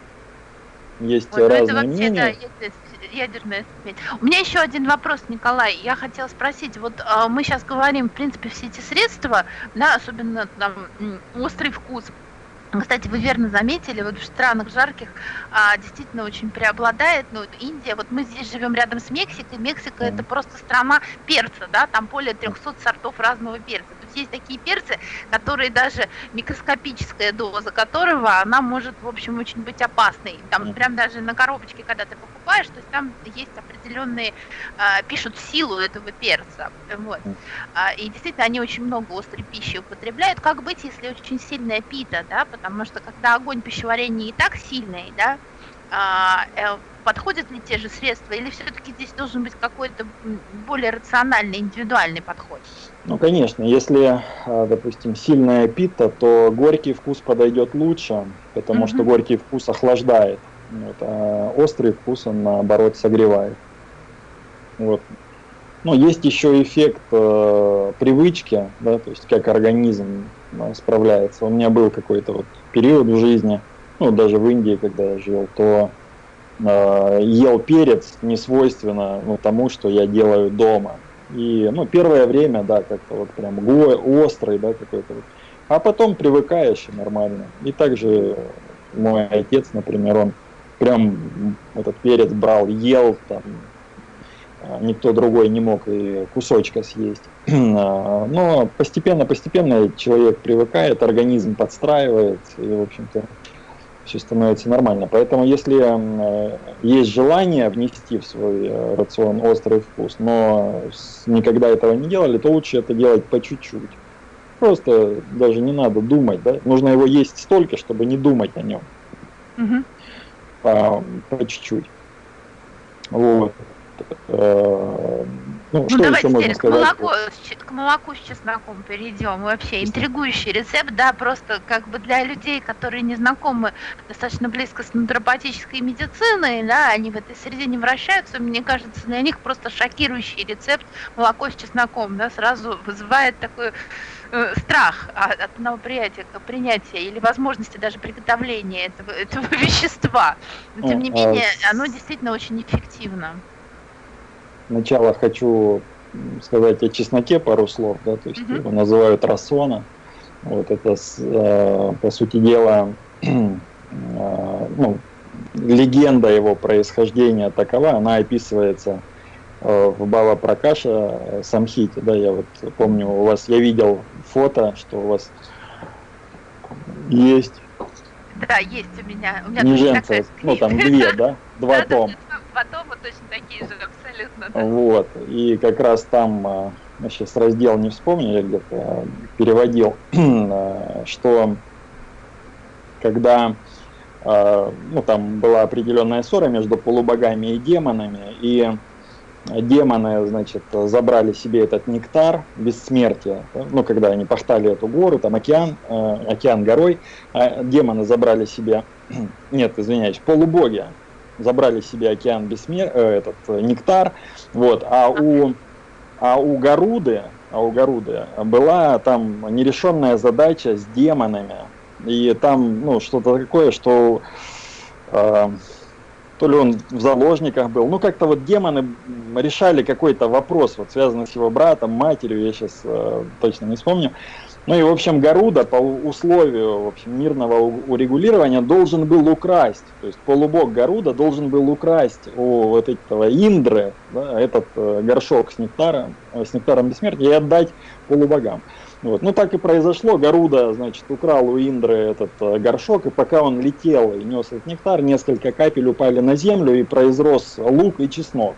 Есть вот, разные это вообще, мнения. Да, ядерная смерть. У меня еще один вопрос, Николай. Я хотела спросить, вот э, мы сейчас говорим, в принципе, все эти средства, да, особенно там острый вкус, кстати, вы верно заметили, вот в странах жарких а, действительно очень преобладает, ну, Индия, вот мы здесь живем рядом с Мексикой, Мексика mm. это просто страна перца, да, там более 300 сортов разного перца. То есть есть такие перцы, которые даже микроскопическая доза которого, она может, в общем, очень быть опасной. Там mm. прям даже на коробочке, когда ты покупаешь, то есть там есть определенные, а, пишут силу этого перца, вот. А, и действительно они очень много острой пищи употребляют. Как быть, если очень сильная пита, да, потому что когда огонь пищеварения и так сильный, да, а, э, подходят ли те же средства, или все-таки здесь должен быть какой-то более рациональный, индивидуальный подход? Ну, конечно, если, допустим, сильная пита, то горький вкус подойдет лучше, потому mm-hmm. что горький вкус охлаждает, вот, а острый вкус он, наоборот, согревает. Вот. Но есть еще эффект э, привычки, да, то есть как организм да, справляется. У меня был какой-то вот период в жизни, ну, даже в Индии, когда я жил, то э, ел перец не свойственно ну, тому, что я делаю дома. И, ну, первое время, да, как-то вот прям острый, да, какой-то вот. А потом привыкаешь и нормально. И также мой отец, например, он прям этот перец брал, ел там, а, никто другой не мог и кусочка съесть. *clears throat* А, но постепенно-постепенно человек привыкает, организм подстраивается, и, в общем-то, все становится нормально. Поэтому, если э, есть желание внести в свой э, рацион острый вкус, но никогда этого не делали, то лучше это делать по чуть-чуть. Просто даже не надо думать, да? Нужно его есть столько, чтобы не думать о нем. Угу. По, чуть-чуть. Вот. Э, ну, ну что давайте теперь к молоку, к молоку с чесноком перейдем. Вообще интригующий рецепт, да, просто как бы для людей, которые не знакомы достаточно близко с натуропатической медициной, да, они в этой среде не вращаются, мне кажется, для них просто шокирующий рецепт молоко с чесноком, да, сразу вызывает такой э, страх от, от новоприятия, принятия или возможности даже приготовления этого, этого *laughs* вещества. Но, тем не а менее, оно действительно очень эффективно. Сначала хочу сказать о чесноке пару слов, да, то есть mm-hmm. его называют рассона. Вот это, э, по сути дела, *clears throat* э, ну, легенда его происхождения такова, она описывается э, в Бава Пракаша Самхите, да, я вот помню, у вас, я видел фото, что у вас есть. Да, есть у меня. У меня Неженца, ну там две, да, *laughs* два тома. Два тома точно такие же, абсолютно. Да. Вот, и как раз там, а, я сейчас раздел не вспомню, я где-то переводил, *clears throat* а, что когда а, ну, там была определенная ссора между полубогами и демонами, и демоны, значит, забрали себе этот нектар бессмертия, ну, когда они пахтали эту гору, там океан, океан горой, а демоны забрали себе, *clears throat* нет, извиняюсь, полубоги забрали себе океан бессмер... Э, этот э, нектар, вот, а у, а у Гаруды, а у Гаруды была там нерешенная задача с демонами, и там, ну, что-то такое, что э, то ли он в заложниках был, ну, как-то вот демоны решали какой-то вопрос, вот связанный с его братом, матерью, я сейчас э, точно не вспомню, ну и, в общем, Гаруда по условию в общем, мирного урегулирования должен был украсть, то есть полубог Гаруда должен был украсть у вот этого Индры да, этот э, горшок с нектаром, э, с нектаром бессмертия и отдать полубогам. Вот. Ну так и произошло, Гаруда, значит, украл у Индры этот э, горшок, и пока он летел и нес этот нектар, несколько капель упали на землю и произрос лук и чеснок.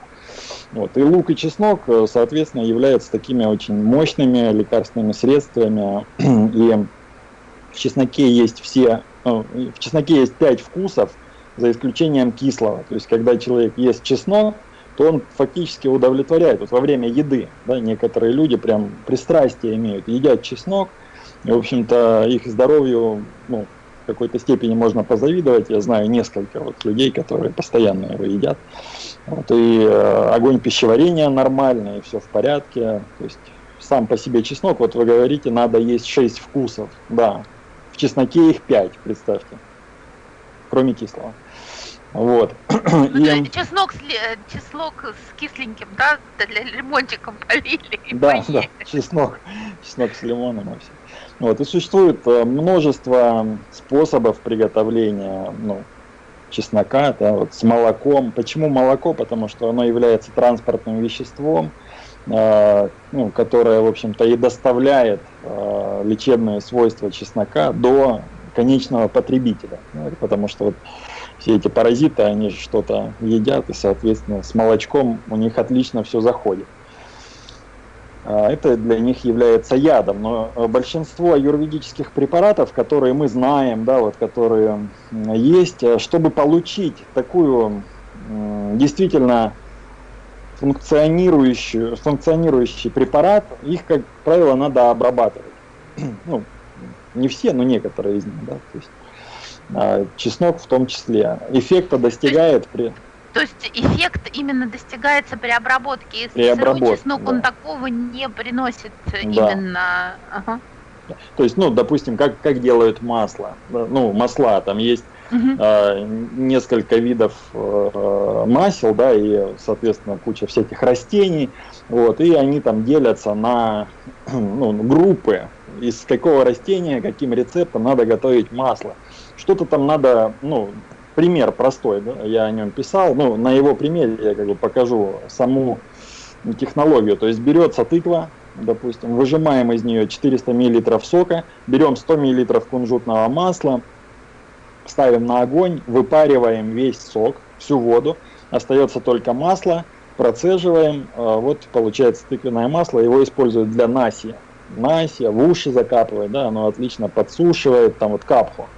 Вот. И лук и чеснок, э, соответственно, являются такими очень мощными лекарственными средствами. *clears throat* И в чесноке есть все ну, в чесноке есть пять вкусов, за исключением кислого. То есть, когда человек ест чеснок, то он фактически удовлетворяет. Вот во время еды, да, некоторые люди прям пристрастие имеют, едят чеснок, и, в общем-то, их здоровью, ну, в какой-то степени можно позавидовать. Я знаю несколько вот людей, которые постоянно его едят. Вот, и э, огонь пищеварения нормальный, и все в порядке. То есть сам по себе чеснок, вот вы говорите, надо есть 6 вкусов. Да, в чесноке их 5, представьте, кроме кислого. Вот. Ну, *clears throat* и... чеснок, с, чеснок с кисленьким, да, для лимончиком *laughs* полили. Да, да, чеснок, чеснок с лимоном и все. Вот, и существует э, множество способов приготовления ну, чеснока да, вот, с молоком. Почему молоко? Потому что оно является транспортным веществом, э, ну, которое, в общем-то, и доставляет э, лечебные свойства чеснока до конечного потребителя. Ну, потому что вот, все эти паразиты, они что-то едят, и, соответственно, с молочком у них отлично все заходит. А, это для них является ядом. Но большинство аюрведических препаратов, которые мы знаем, да, вот, которые есть, э, чтобы получить такую действительно функционирующую, функционирующий препарат, их, как правило, надо обрабатывать. *clears throat* Ну, не все, но некоторые из них. Да, то есть, чеснок в том числе. Эффекта достигает при... То есть эффект именно достигается при обработке. Если при обработке, чеснок, да. он такого не приносит да. именно. Ага. То есть, ну, допустим, как, как делают масло. Ну, масла, там есть угу. э, несколько видов э, масел, да, и, соответственно, куча всяких растений. Вот, и они там делятся на *clears throat* ну, группы, из какого растения, каким рецептом надо готовить масло. Что-то там надо, ну, пример простой, да, я о нем писал, ну, на его примере я как бы покажу саму технологию. То есть берется тыква, допустим, выжимаем из нее 400 мл сока, берем 100 мл кунжутного масла, ставим на огонь, выпариваем весь сок, всю воду, остается только масло, процеживаем, а, вот получается тыквенное масло, его используют для наси. Наси, в уши закапывает, да, оно отлично подсушивает, там вот капху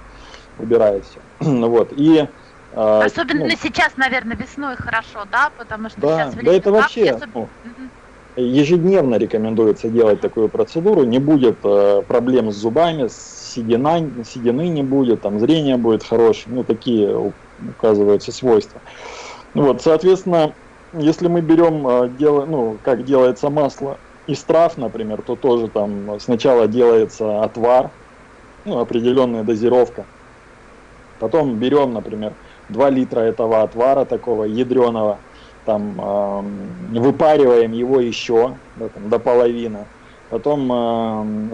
убирает все. *clears throat* вот, и а, Особенно ну, сейчас, наверное, весной хорошо, да, потому что да, сейчас да это вообще особенно... ну, ежедневно рекомендуется делать такую процедуру, не будет э, проблем с зубами, седина, седины не будет, там зрение будет хорошее, ну такие указываются свойства. Вот, соответственно, если мы берем, э, дел, ну, как делается масло из трав, например, то тоже там сначала делается отвар, ну, определенная дозировка, Потом берем, например, 2 литра этого отвара такого ядреного, там э, выпариваем его еще да, там, до половины. Потом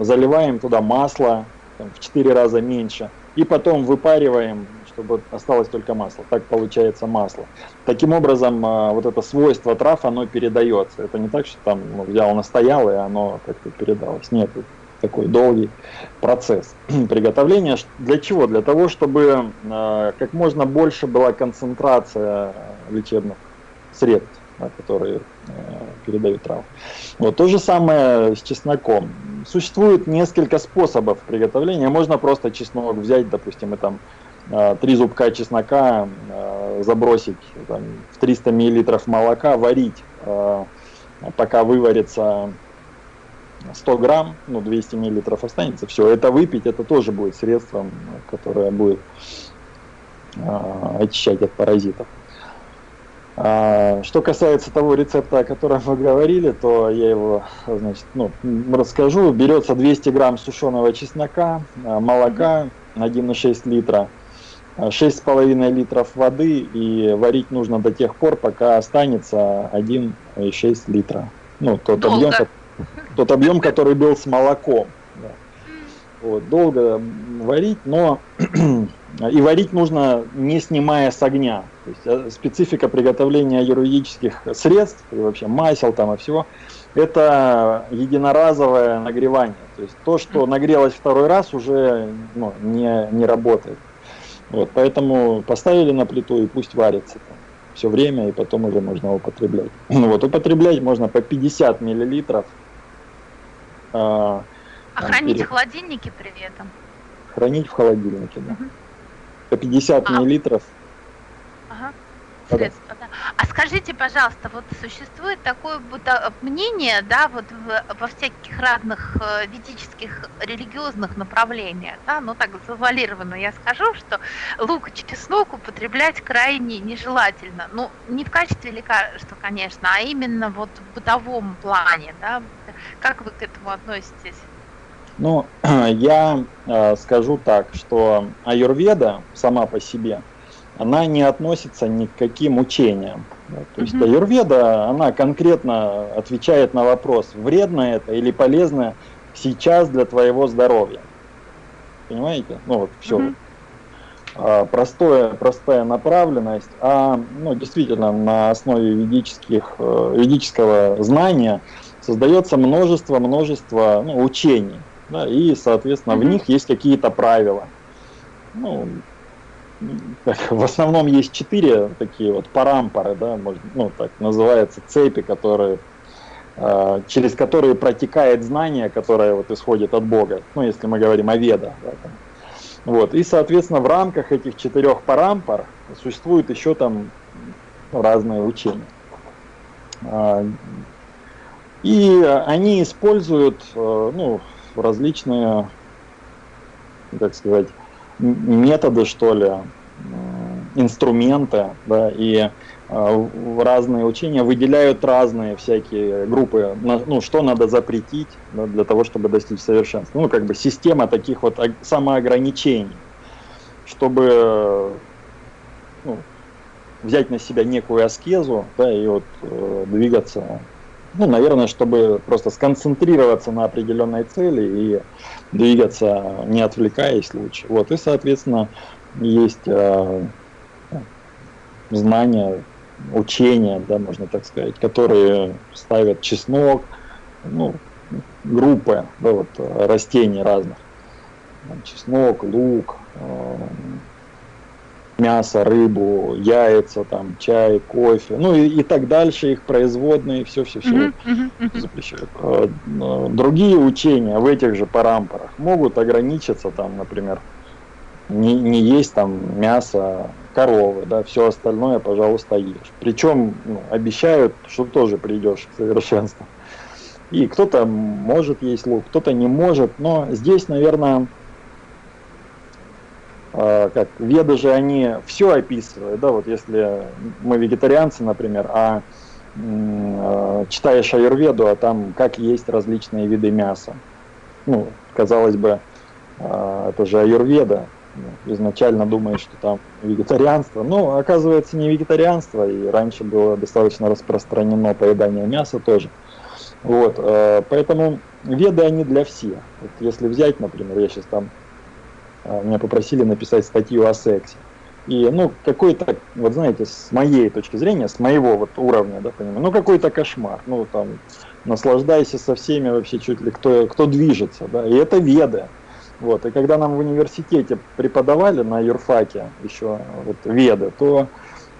э, заливаем туда масло там, в 4 раза меньше. И потом выпариваем, чтобы осталось только масло. Так получается масло. Таким образом, э, вот это свойство трав, оно передается. Это не так, что там ну, взял, настоял, и оно как-то передалось. Нет, такой долгий процесс *clears throat* приготовления. Для чего? Для того, чтобы э, как можно больше была концентрация лечебных средств, которые э, передают травы. Вот то же самое с чесноком. Существует несколько способов приготовления. Можно просто чеснок взять, допустим, и там э, три зубка чеснока э, забросить там, в 300 миллилитров молока, варить, пока выварится 100 грамм, ну 200 миллилитров останется, все, это выпить, это тоже будет средством, которое будет э, очищать от паразитов. А, что касается того рецепта, о котором вы говорили, то я его значит, ну, расскажу. Берется 200 грамм сушеного чеснока, а, молока 1,6 литра, 6,5 литров воды и варить нужно до тех пор, пока останется 1,6 литра. Ну, тот Долго. объем, тот объем, который был с молоком. Да. Вот, долго варить, но *clears throat* и варить нужно не снимая с огня. То есть э, специфика приготовления юридических средств и вообще масел там и всего, это единоразовое нагревание. То есть то, что нагрелось второй раз, уже ну, не, не работает. Вот, поэтому поставили на плиту и пусть варится там все время, и потом уже можно употреблять. *clears throat* Вот, употреблять можно по 50 миллилитров а, Охраните перед... холодильники при этом. хранить в холодильнике, да. По 50 а. миллилитров. Ага. Средства, да. А скажите, пожалуйста, вот существует такое мнение, да, вот в, во всяких разных э, ведических религиозных направлениях, да, ну так завуалированно я скажу, что лук и чеснок употреблять крайне нежелательно. Ну, не в качестве лекарства, конечно, а именно вот в бытовом плане, да. Как вы к этому относитесь? Ну, *clears throat* я э, скажу так, что аюрведа сама по себе, она не относится ни к каким учениям. То есть mm-hmm. аюрведа, она конкретно отвечает на вопрос, вредно это или полезно сейчас для твоего здоровья. Понимаете? Ну вот все. А, простое, простая направленность, а ну, действительно на основе ведических, э, ведического знания создается множество-множество ну, учений да, и, соответственно, mm-hmm. в них есть какие-то правила. Ну, *laughs* в основном есть четыре такие вот парампоры, да, может, ну, так называется, цепи, которые, э, через которые протекает знание, которое вот исходит от Бога, ну, если мы говорим о ведах. Да. Вот, и, соответственно, в рамках этих четырех парампор существуют еще там разные учения. А, и они используют, э, ну, различные, так сказать, методы, что ли, инструменты, да, и э, разные учения выделяют разные всякие группы, ну, что надо запретить да, для того, чтобы достичь совершенства. Ну, как бы система таких вот самоограничений, чтобы ну, взять на себя некую аскезу, да, и вот э, двигаться ну, наверное, чтобы просто сконцентрироваться на определенной цели и двигаться, не отвлекаясь лучше. Вот, и, соответственно, есть э, знания, учения, да, можно так сказать, которые ставят чеснок, ну, группы, да, вот, растений разных. Чеснок, лук, э, мясо, рыбу, яйца, там, чай, кофе, ну и, и так дальше, их производные, все-все-все запрещают. А, другие учения в этих же парампорах могут ограничиться, там, например, не, не есть там мясо коровы, да, все остальное, пожалуйста, ешь. Причем ну, обещают, что тоже придешь к совершенству. И кто-то может есть лук, кто-то не может, но здесь, наверное, как веды же они все описывают, да, вот если мы вегетарианцы, например, а, а читаешь аюрведу, а там как есть различные виды мяса. Ну, казалось бы, а, это же аюрведа, изначально думаешь, что там вегетарианство, но оказывается не вегетарианство, и раньше было достаточно распространено поедание мяса тоже. Вот, поэтому веды они для всех. Вот если взять, например, я сейчас там а, меня попросили написать статью о сексе. И, ну, какой-то, вот знаете, с моей точки зрения, с моего вот уровня, да, понимаю, ну, какой-то кошмар. Ну, там, наслаждайся со всеми вообще чуть ли, кто, кто движется, да, и это веды. Вот, и когда нам в университете преподавали на юрфаке еще вот веды, то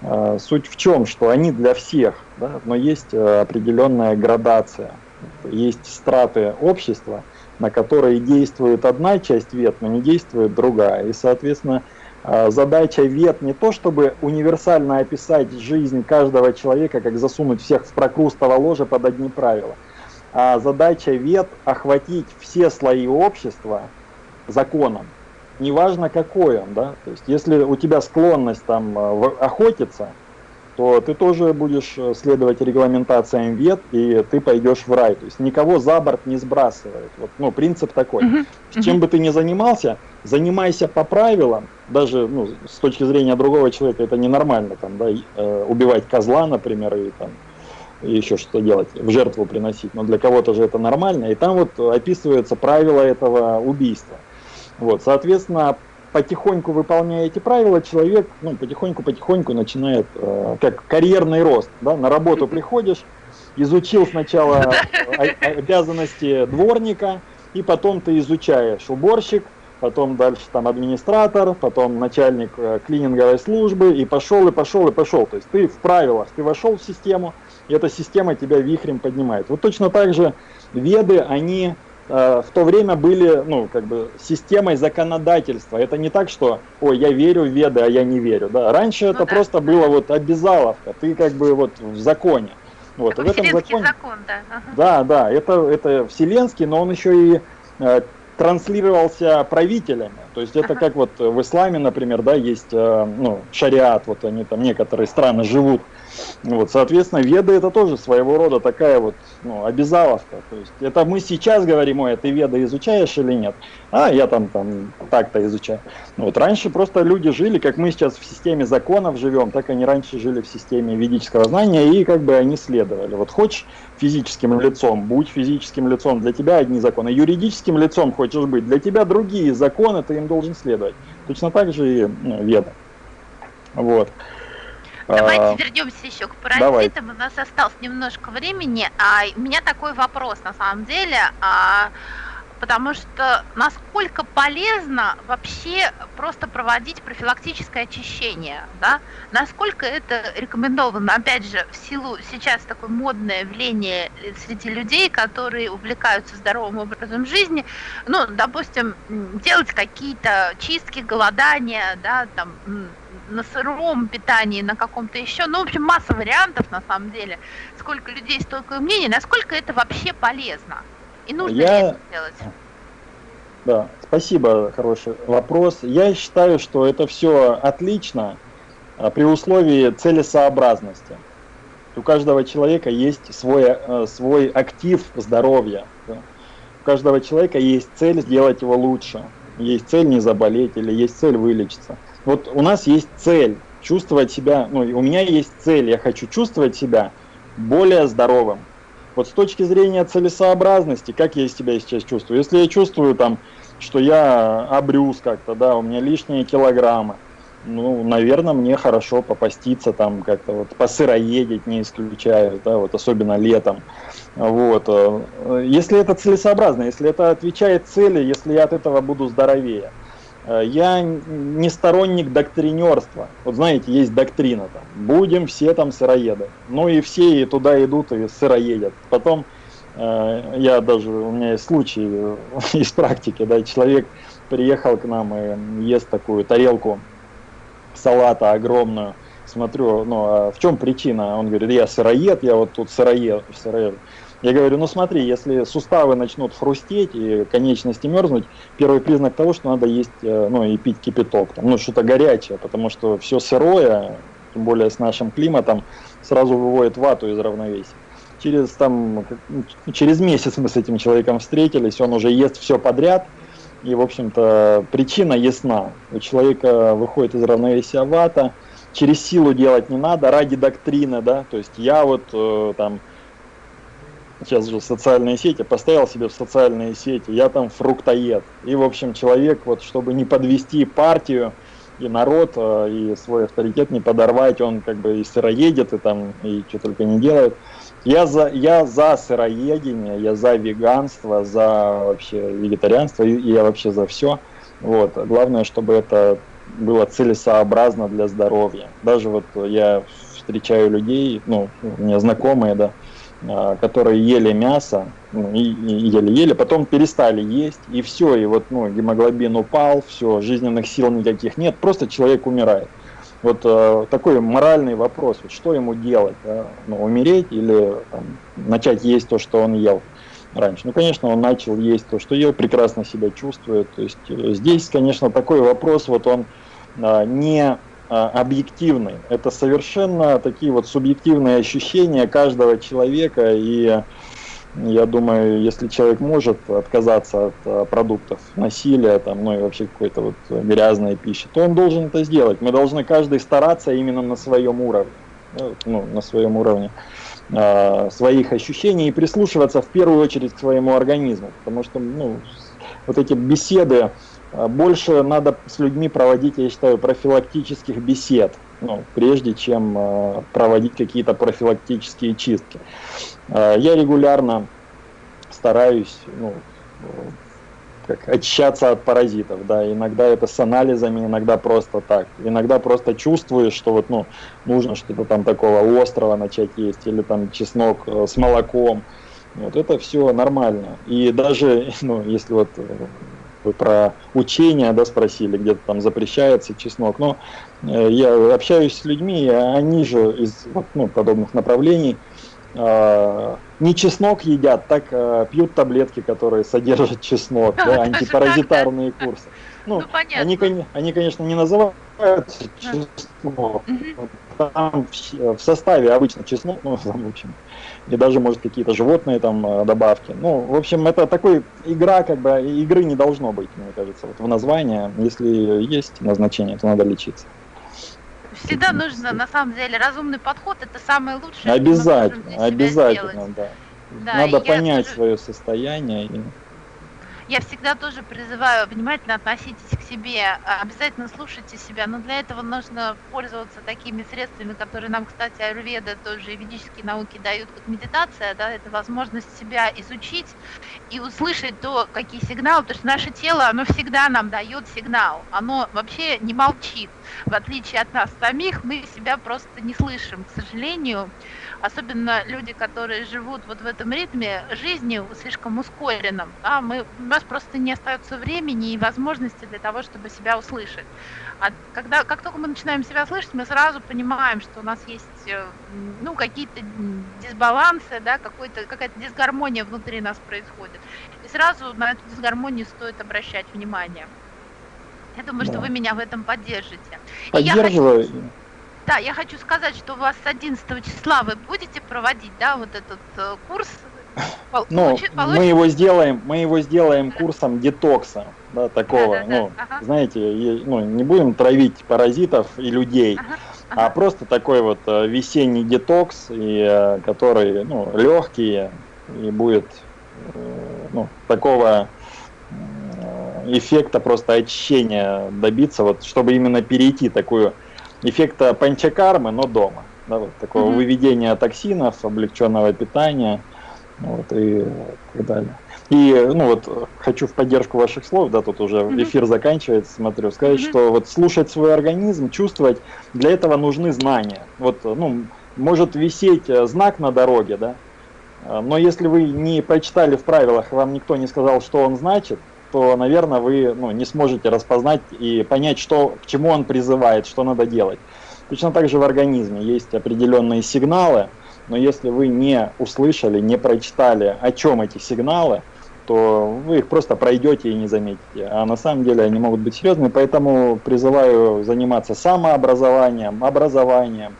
э, суть в чем, что они для всех, да, но есть э, определенная градация, есть страты общества, на которые действует одна часть вет, но не действует другая. И, соответственно, а, задача вет не то, чтобы универсально описать жизнь каждого человека, как засунуть всех в прокрустово ложе под одни правила, а задача вет охватить все слои общества законом, неважно какой он, да, то есть если у тебя склонность там а, охотиться, то ты тоже будешь э, следовать регламентациям вет, и ты пойдешь в рай. То есть никого за борт не сбрасывает. Вот, ну, принцип такой. Uh -huh. Чем бы ты ни занимался, занимайся по правилам, даже ну, с точки зрения другого человека это ненормально, там, да, э, убивать козла, например, и там, и еще что делать, в жертву приносить, но для кого-то же это нормально, и там вот описываются правила этого убийства. Вот, соответственно, потихоньку выполняя эти правила, человек ну, потихоньку-потихоньку начинает, э, как карьерный рост. Да? На работу приходишь, изучил сначала *laughs* обязанности дворника, и потом ты изучаешь уборщик, потом дальше там администратор, потом начальник э, клининговой службы, и пошел, и пошел, и пошел. То есть ты в правилах, ты вошел в систему, и эта система тебя вихрем поднимает. Вот точно так же веды, они в то время были, ну, как бы, системой законодательства. Это не так, что, ой, я верю в веды, а я не верю, да. Раньше ну, это да. просто было вот обязаловка, ты как бы вот в законе. Вот, Такой в этом законе, закон, да. Ага. Да, да, это, это вселенский, но он еще и э, транслировался правителями. То есть это ага. как вот в исламе, например, да, есть э, ну, шариат, вот они там некоторые страны живут вот, соответственно, веды это тоже своего рода такая вот ну, обязаловка. То есть это мы сейчас говорим, ой, ты веды изучаешь или нет? А, я там, там так-то изучаю. Вот раньше просто люди жили, как мы сейчас в системе законов живем, так они раньше жили в системе ведического знания, и как бы они следовали. Вот хочешь физическим лицом, будь физическим лицом, для тебя одни законы. Юридическим лицом хочешь быть, для тебя другие законы, ты им должен следовать. Точно так же и ну, веда. Вот. Давайте а, вернемся еще к паразитам. Давай. У нас осталось немножко времени. А у меня такой вопрос на самом деле. А, потому что насколько полезно вообще просто проводить профилактическое очищение, да? Насколько это рекомендовано, опять же, в силу сейчас такое модное явление среди людей, которые увлекаются здоровым образом жизни, ну, допустим, делать какие-то чистки, голодания, да, там, на сыром питании, на каком-то еще. Ну, в общем, масса вариантов на самом деле. Сколько людей, столько мнений. Насколько это вообще полезно? И нужно Я... это делать? Да, спасибо, хороший вопрос. Я считаю, что это все отлично а, при условии целесообразности. У каждого человека есть свой, э, свой актив здоровья. Да? У каждого человека есть цель сделать его лучше. Есть цель не заболеть или есть цель вылечиться вот у нас есть цель чувствовать себя, ну, у меня есть цель, я хочу чувствовать себя более здоровым. Вот с точки зрения целесообразности, как я себя сейчас чувствую? Если я чувствую там, что я обрюз как-то, да, у меня лишние килограммы, ну, наверное, мне хорошо попаститься там как-то вот посыроедить не исключаю, да, вот особенно летом. Вот. Э, если это целесообразно, если это отвечает цели, если я от этого буду здоровее. Э, я не сторонник доктринерства. Вот знаете, есть доктрина там, будем все там сыроеды. Ну и все и туда идут и сыроедят. Потом э, я даже, у меня есть случай э, *laughs* из практики, да, человек приехал к нам и ест такую тарелку салата огромную. Смотрю, ну а в чем причина? Он говорит, я сыроед, я вот тут сыроед, сыроед. Я говорю, ну смотри, если суставы начнут хрустеть и конечности мерзнуть, первый признак того, что надо есть, э, ну и пить кипяток, там, ну что-то горячее, потому что все сырое, тем более с нашим климатом, сразу выводит вату из равновесия. Через, там, через месяц мы с этим человеком встретились, он уже ест все подряд, и, в общем-то, причина ясна. У человека выходит из равновесия вата, через силу делать не надо, ради доктрины, да, то есть я вот э, там сейчас же социальные сети, поставил себе в социальные сети, я там фруктоед. И, в общем, человек, вот, чтобы не подвести партию и народ, э, и свой авторитет не подорвать, он как бы и сыроедет, и там, и что только не делает. Я за, я за сыроедение, я за веганство, за вообще вегетарианство, и, я вообще за все. Вот. Главное, чтобы это было целесообразно для здоровья. Даже вот я встречаю людей, ну, у меня знакомые, да, которые ели мясо, ну, и, и ели-ели, потом перестали есть, и все, и вот ну, гемоглобин упал, все, жизненных сил никаких нет, просто человек умирает. Вот э, такой моральный вопрос, вот, что ему делать, да? ну, умереть или там, начать есть то, что он ел раньше. Ну, конечно, он начал есть то, что ел, прекрасно себя чувствует. То есть э, здесь, конечно, такой вопрос, вот он э, не а, объективный. Это совершенно такие вот субъективные ощущения каждого человека. И я думаю, если человек может отказаться от а, продуктов насилия, там, ну и вообще какой-то вот грязной пищи, то он должен это сделать. Мы должны каждый стараться именно на своем уровне. Ну, на своем уровне э, своих ощущений и прислушиваться в первую очередь к своему организму. Потому что ну, вот эти беседы, а больше надо с людьми проводить, я считаю, профилактических бесед, ну, прежде чем э, проводить какие-то профилактические чистки. Э, я регулярно стараюсь ну, как, очищаться от паразитов, да, иногда это с анализами, иногда просто так, иногда просто чувствуешь, что вот, ну, нужно что-то там такого острого начать есть, или там чеснок э, с молоком, Вот это все нормально. И даже, *laughs* ну, если вот э, вы про учения, да, спросили, где-то там запрещается чеснок, но э, я общаюсь с людьми, они же из вот, ну, подобных направлений э, не чеснок едят, так э, пьют таблетки, которые содержат чеснок, *laughs* да, антипаразитарные курсы. *laughs* Ну, ну они, они, конечно, не называют чеснок, там в составе обычно чеснок, ну, в общем, и даже, может, какие-то животные там э, добавки. Ну, в общем, это такой игра, как бы, игры не должно быть, мне кажется, вот в названии. Если есть назначение, то надо лечиться. Всегда нужно, на самом деле, разумный подход, это самое лучшее. Обязательно, обязательно, да. да. Надо понять я... свое состояние. И я всегда тоже призываю внимательно относитесь к себе, а, обязательно слушайте себя, но для этого нужно пользоваться такими средствами, которые нам, кстати, аюрведа тоже и ведические науки дают, как медитация, да, это возможность себя изучить и услышать то, какие сигналы, потому что наше тело, оно всегда нам дает сигнал, оно вообще не молчит, в отличие от нас самих, мы себя просто не слышим, к сожалению, особенно люди, которые живут вот в этом ритме жизни слишком ускоренном, да, мы, у нас просто не остается времени и возможности для того, чтобы себя услышать. А когда, как только мы начинаем себя слышать, мы сразу понимаем, что у нас есть э, ну, какие-то дисбалансы, да, какая-то дисгармония внутри нас происходит. И сразу на эту дисгармонию стоит обращать внимание. Я думаю, да. что вы меня в этом поддержите. Поддерживаю. Да, я хочу сказать, что у вас с 11 числа вы будете проводить, да, вот этот э, курс. *laughs* Ну, получит, мы его сделаем, мы его сделаем курсом детокса, да, такого, да, да, ну, да. Ага. знаете, ну, не будем травить паразитов и людей, ага. Ага. а просто такой вот э, весенний детокс, и, э, который, ну, легкий, и будет, ну, такого эффекта просто очищения добиться, вот, чтобы именно перейти такую эффекта панчакармы, но дома. Да, вот такого mm-hmm. выведения токсинов, облегченного питания вот, и так далее. И ну вот хочу в поддержку ваших слов, да, тут уже mm-hmm. эфир заканчивается, смотрю, сказать, mm-hmm. что вот слушать свой организм, чувствовать, для этого нужны знания. Вот, ну, может висеть э, знак на дороге, да, э, но если вы не прочитали в правилах, вам никто не сказал, что он значит, то, наверное, вы ну, не сможете распознать и понять, что, к чему он призывает, что надо делать. Точно так же в организме есть определенные сигналы, но если вы не услышали, не прочитали, о чем эти сигналы, то вы их просто пройдете и не заметите. А на самом деле они могут быть серьезными, поэтому призываю заниматься самообразованием, образованием,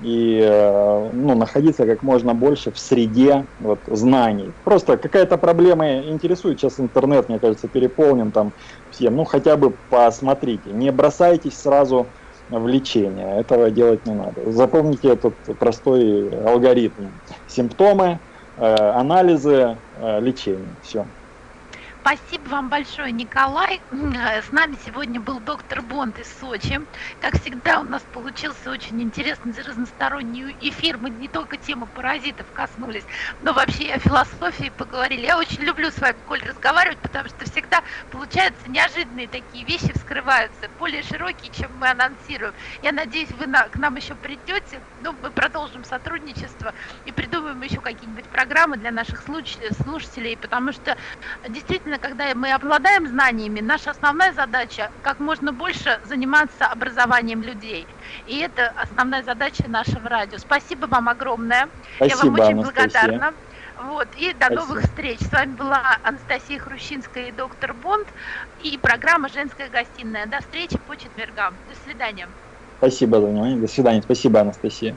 и э, ну, находиться как можно больше в среде вот, знаний. Просто какая-то проблема интересует, сейчас интернет, мне кажется, переполнен там всем, ну хотя бы посмотрите, не бросайтесь сразу в лечение, этого делать не надо. Запомните этот простой алгоритм. Симптомы, э, анализы, э, лечение, все. Спасибо вам большое, Николай. Э, с нами сегодня был доктор Бонд из Сочи. Как всегда, у нас получился очень интересный, разносторонний эфир. Мы не только тему паразитов коснулись, но вообще о философии поговорили. Я очень люблю с вами, Коль, разговаривать, потому что всегда получаются неожиданные такие вещи, вскрываются, более широкие, чем мы анонсируем. Я надеюсь, вы на, к нам еще придете. Ну, мы продолжим сотрудничество и придумаем еще какие-нибудь программы для наших слушателей, потому что действительно, когда мы обладаем знаниями, наша основная задача как можно больше заниматься образованием людей. И это основная задача нашего радио. Спасибо вам огромное. Спасибо, Я вам очень Анастасия. благодарна. Вот, и до Спасибо. новых встреч. С вами была Анастасия Хрущинская и доктор Бонд и программа «Женская гостиная». До встречи по четвергам. До свидания. Спасибо за внимание. До свидания. Спасибо, Анастасия.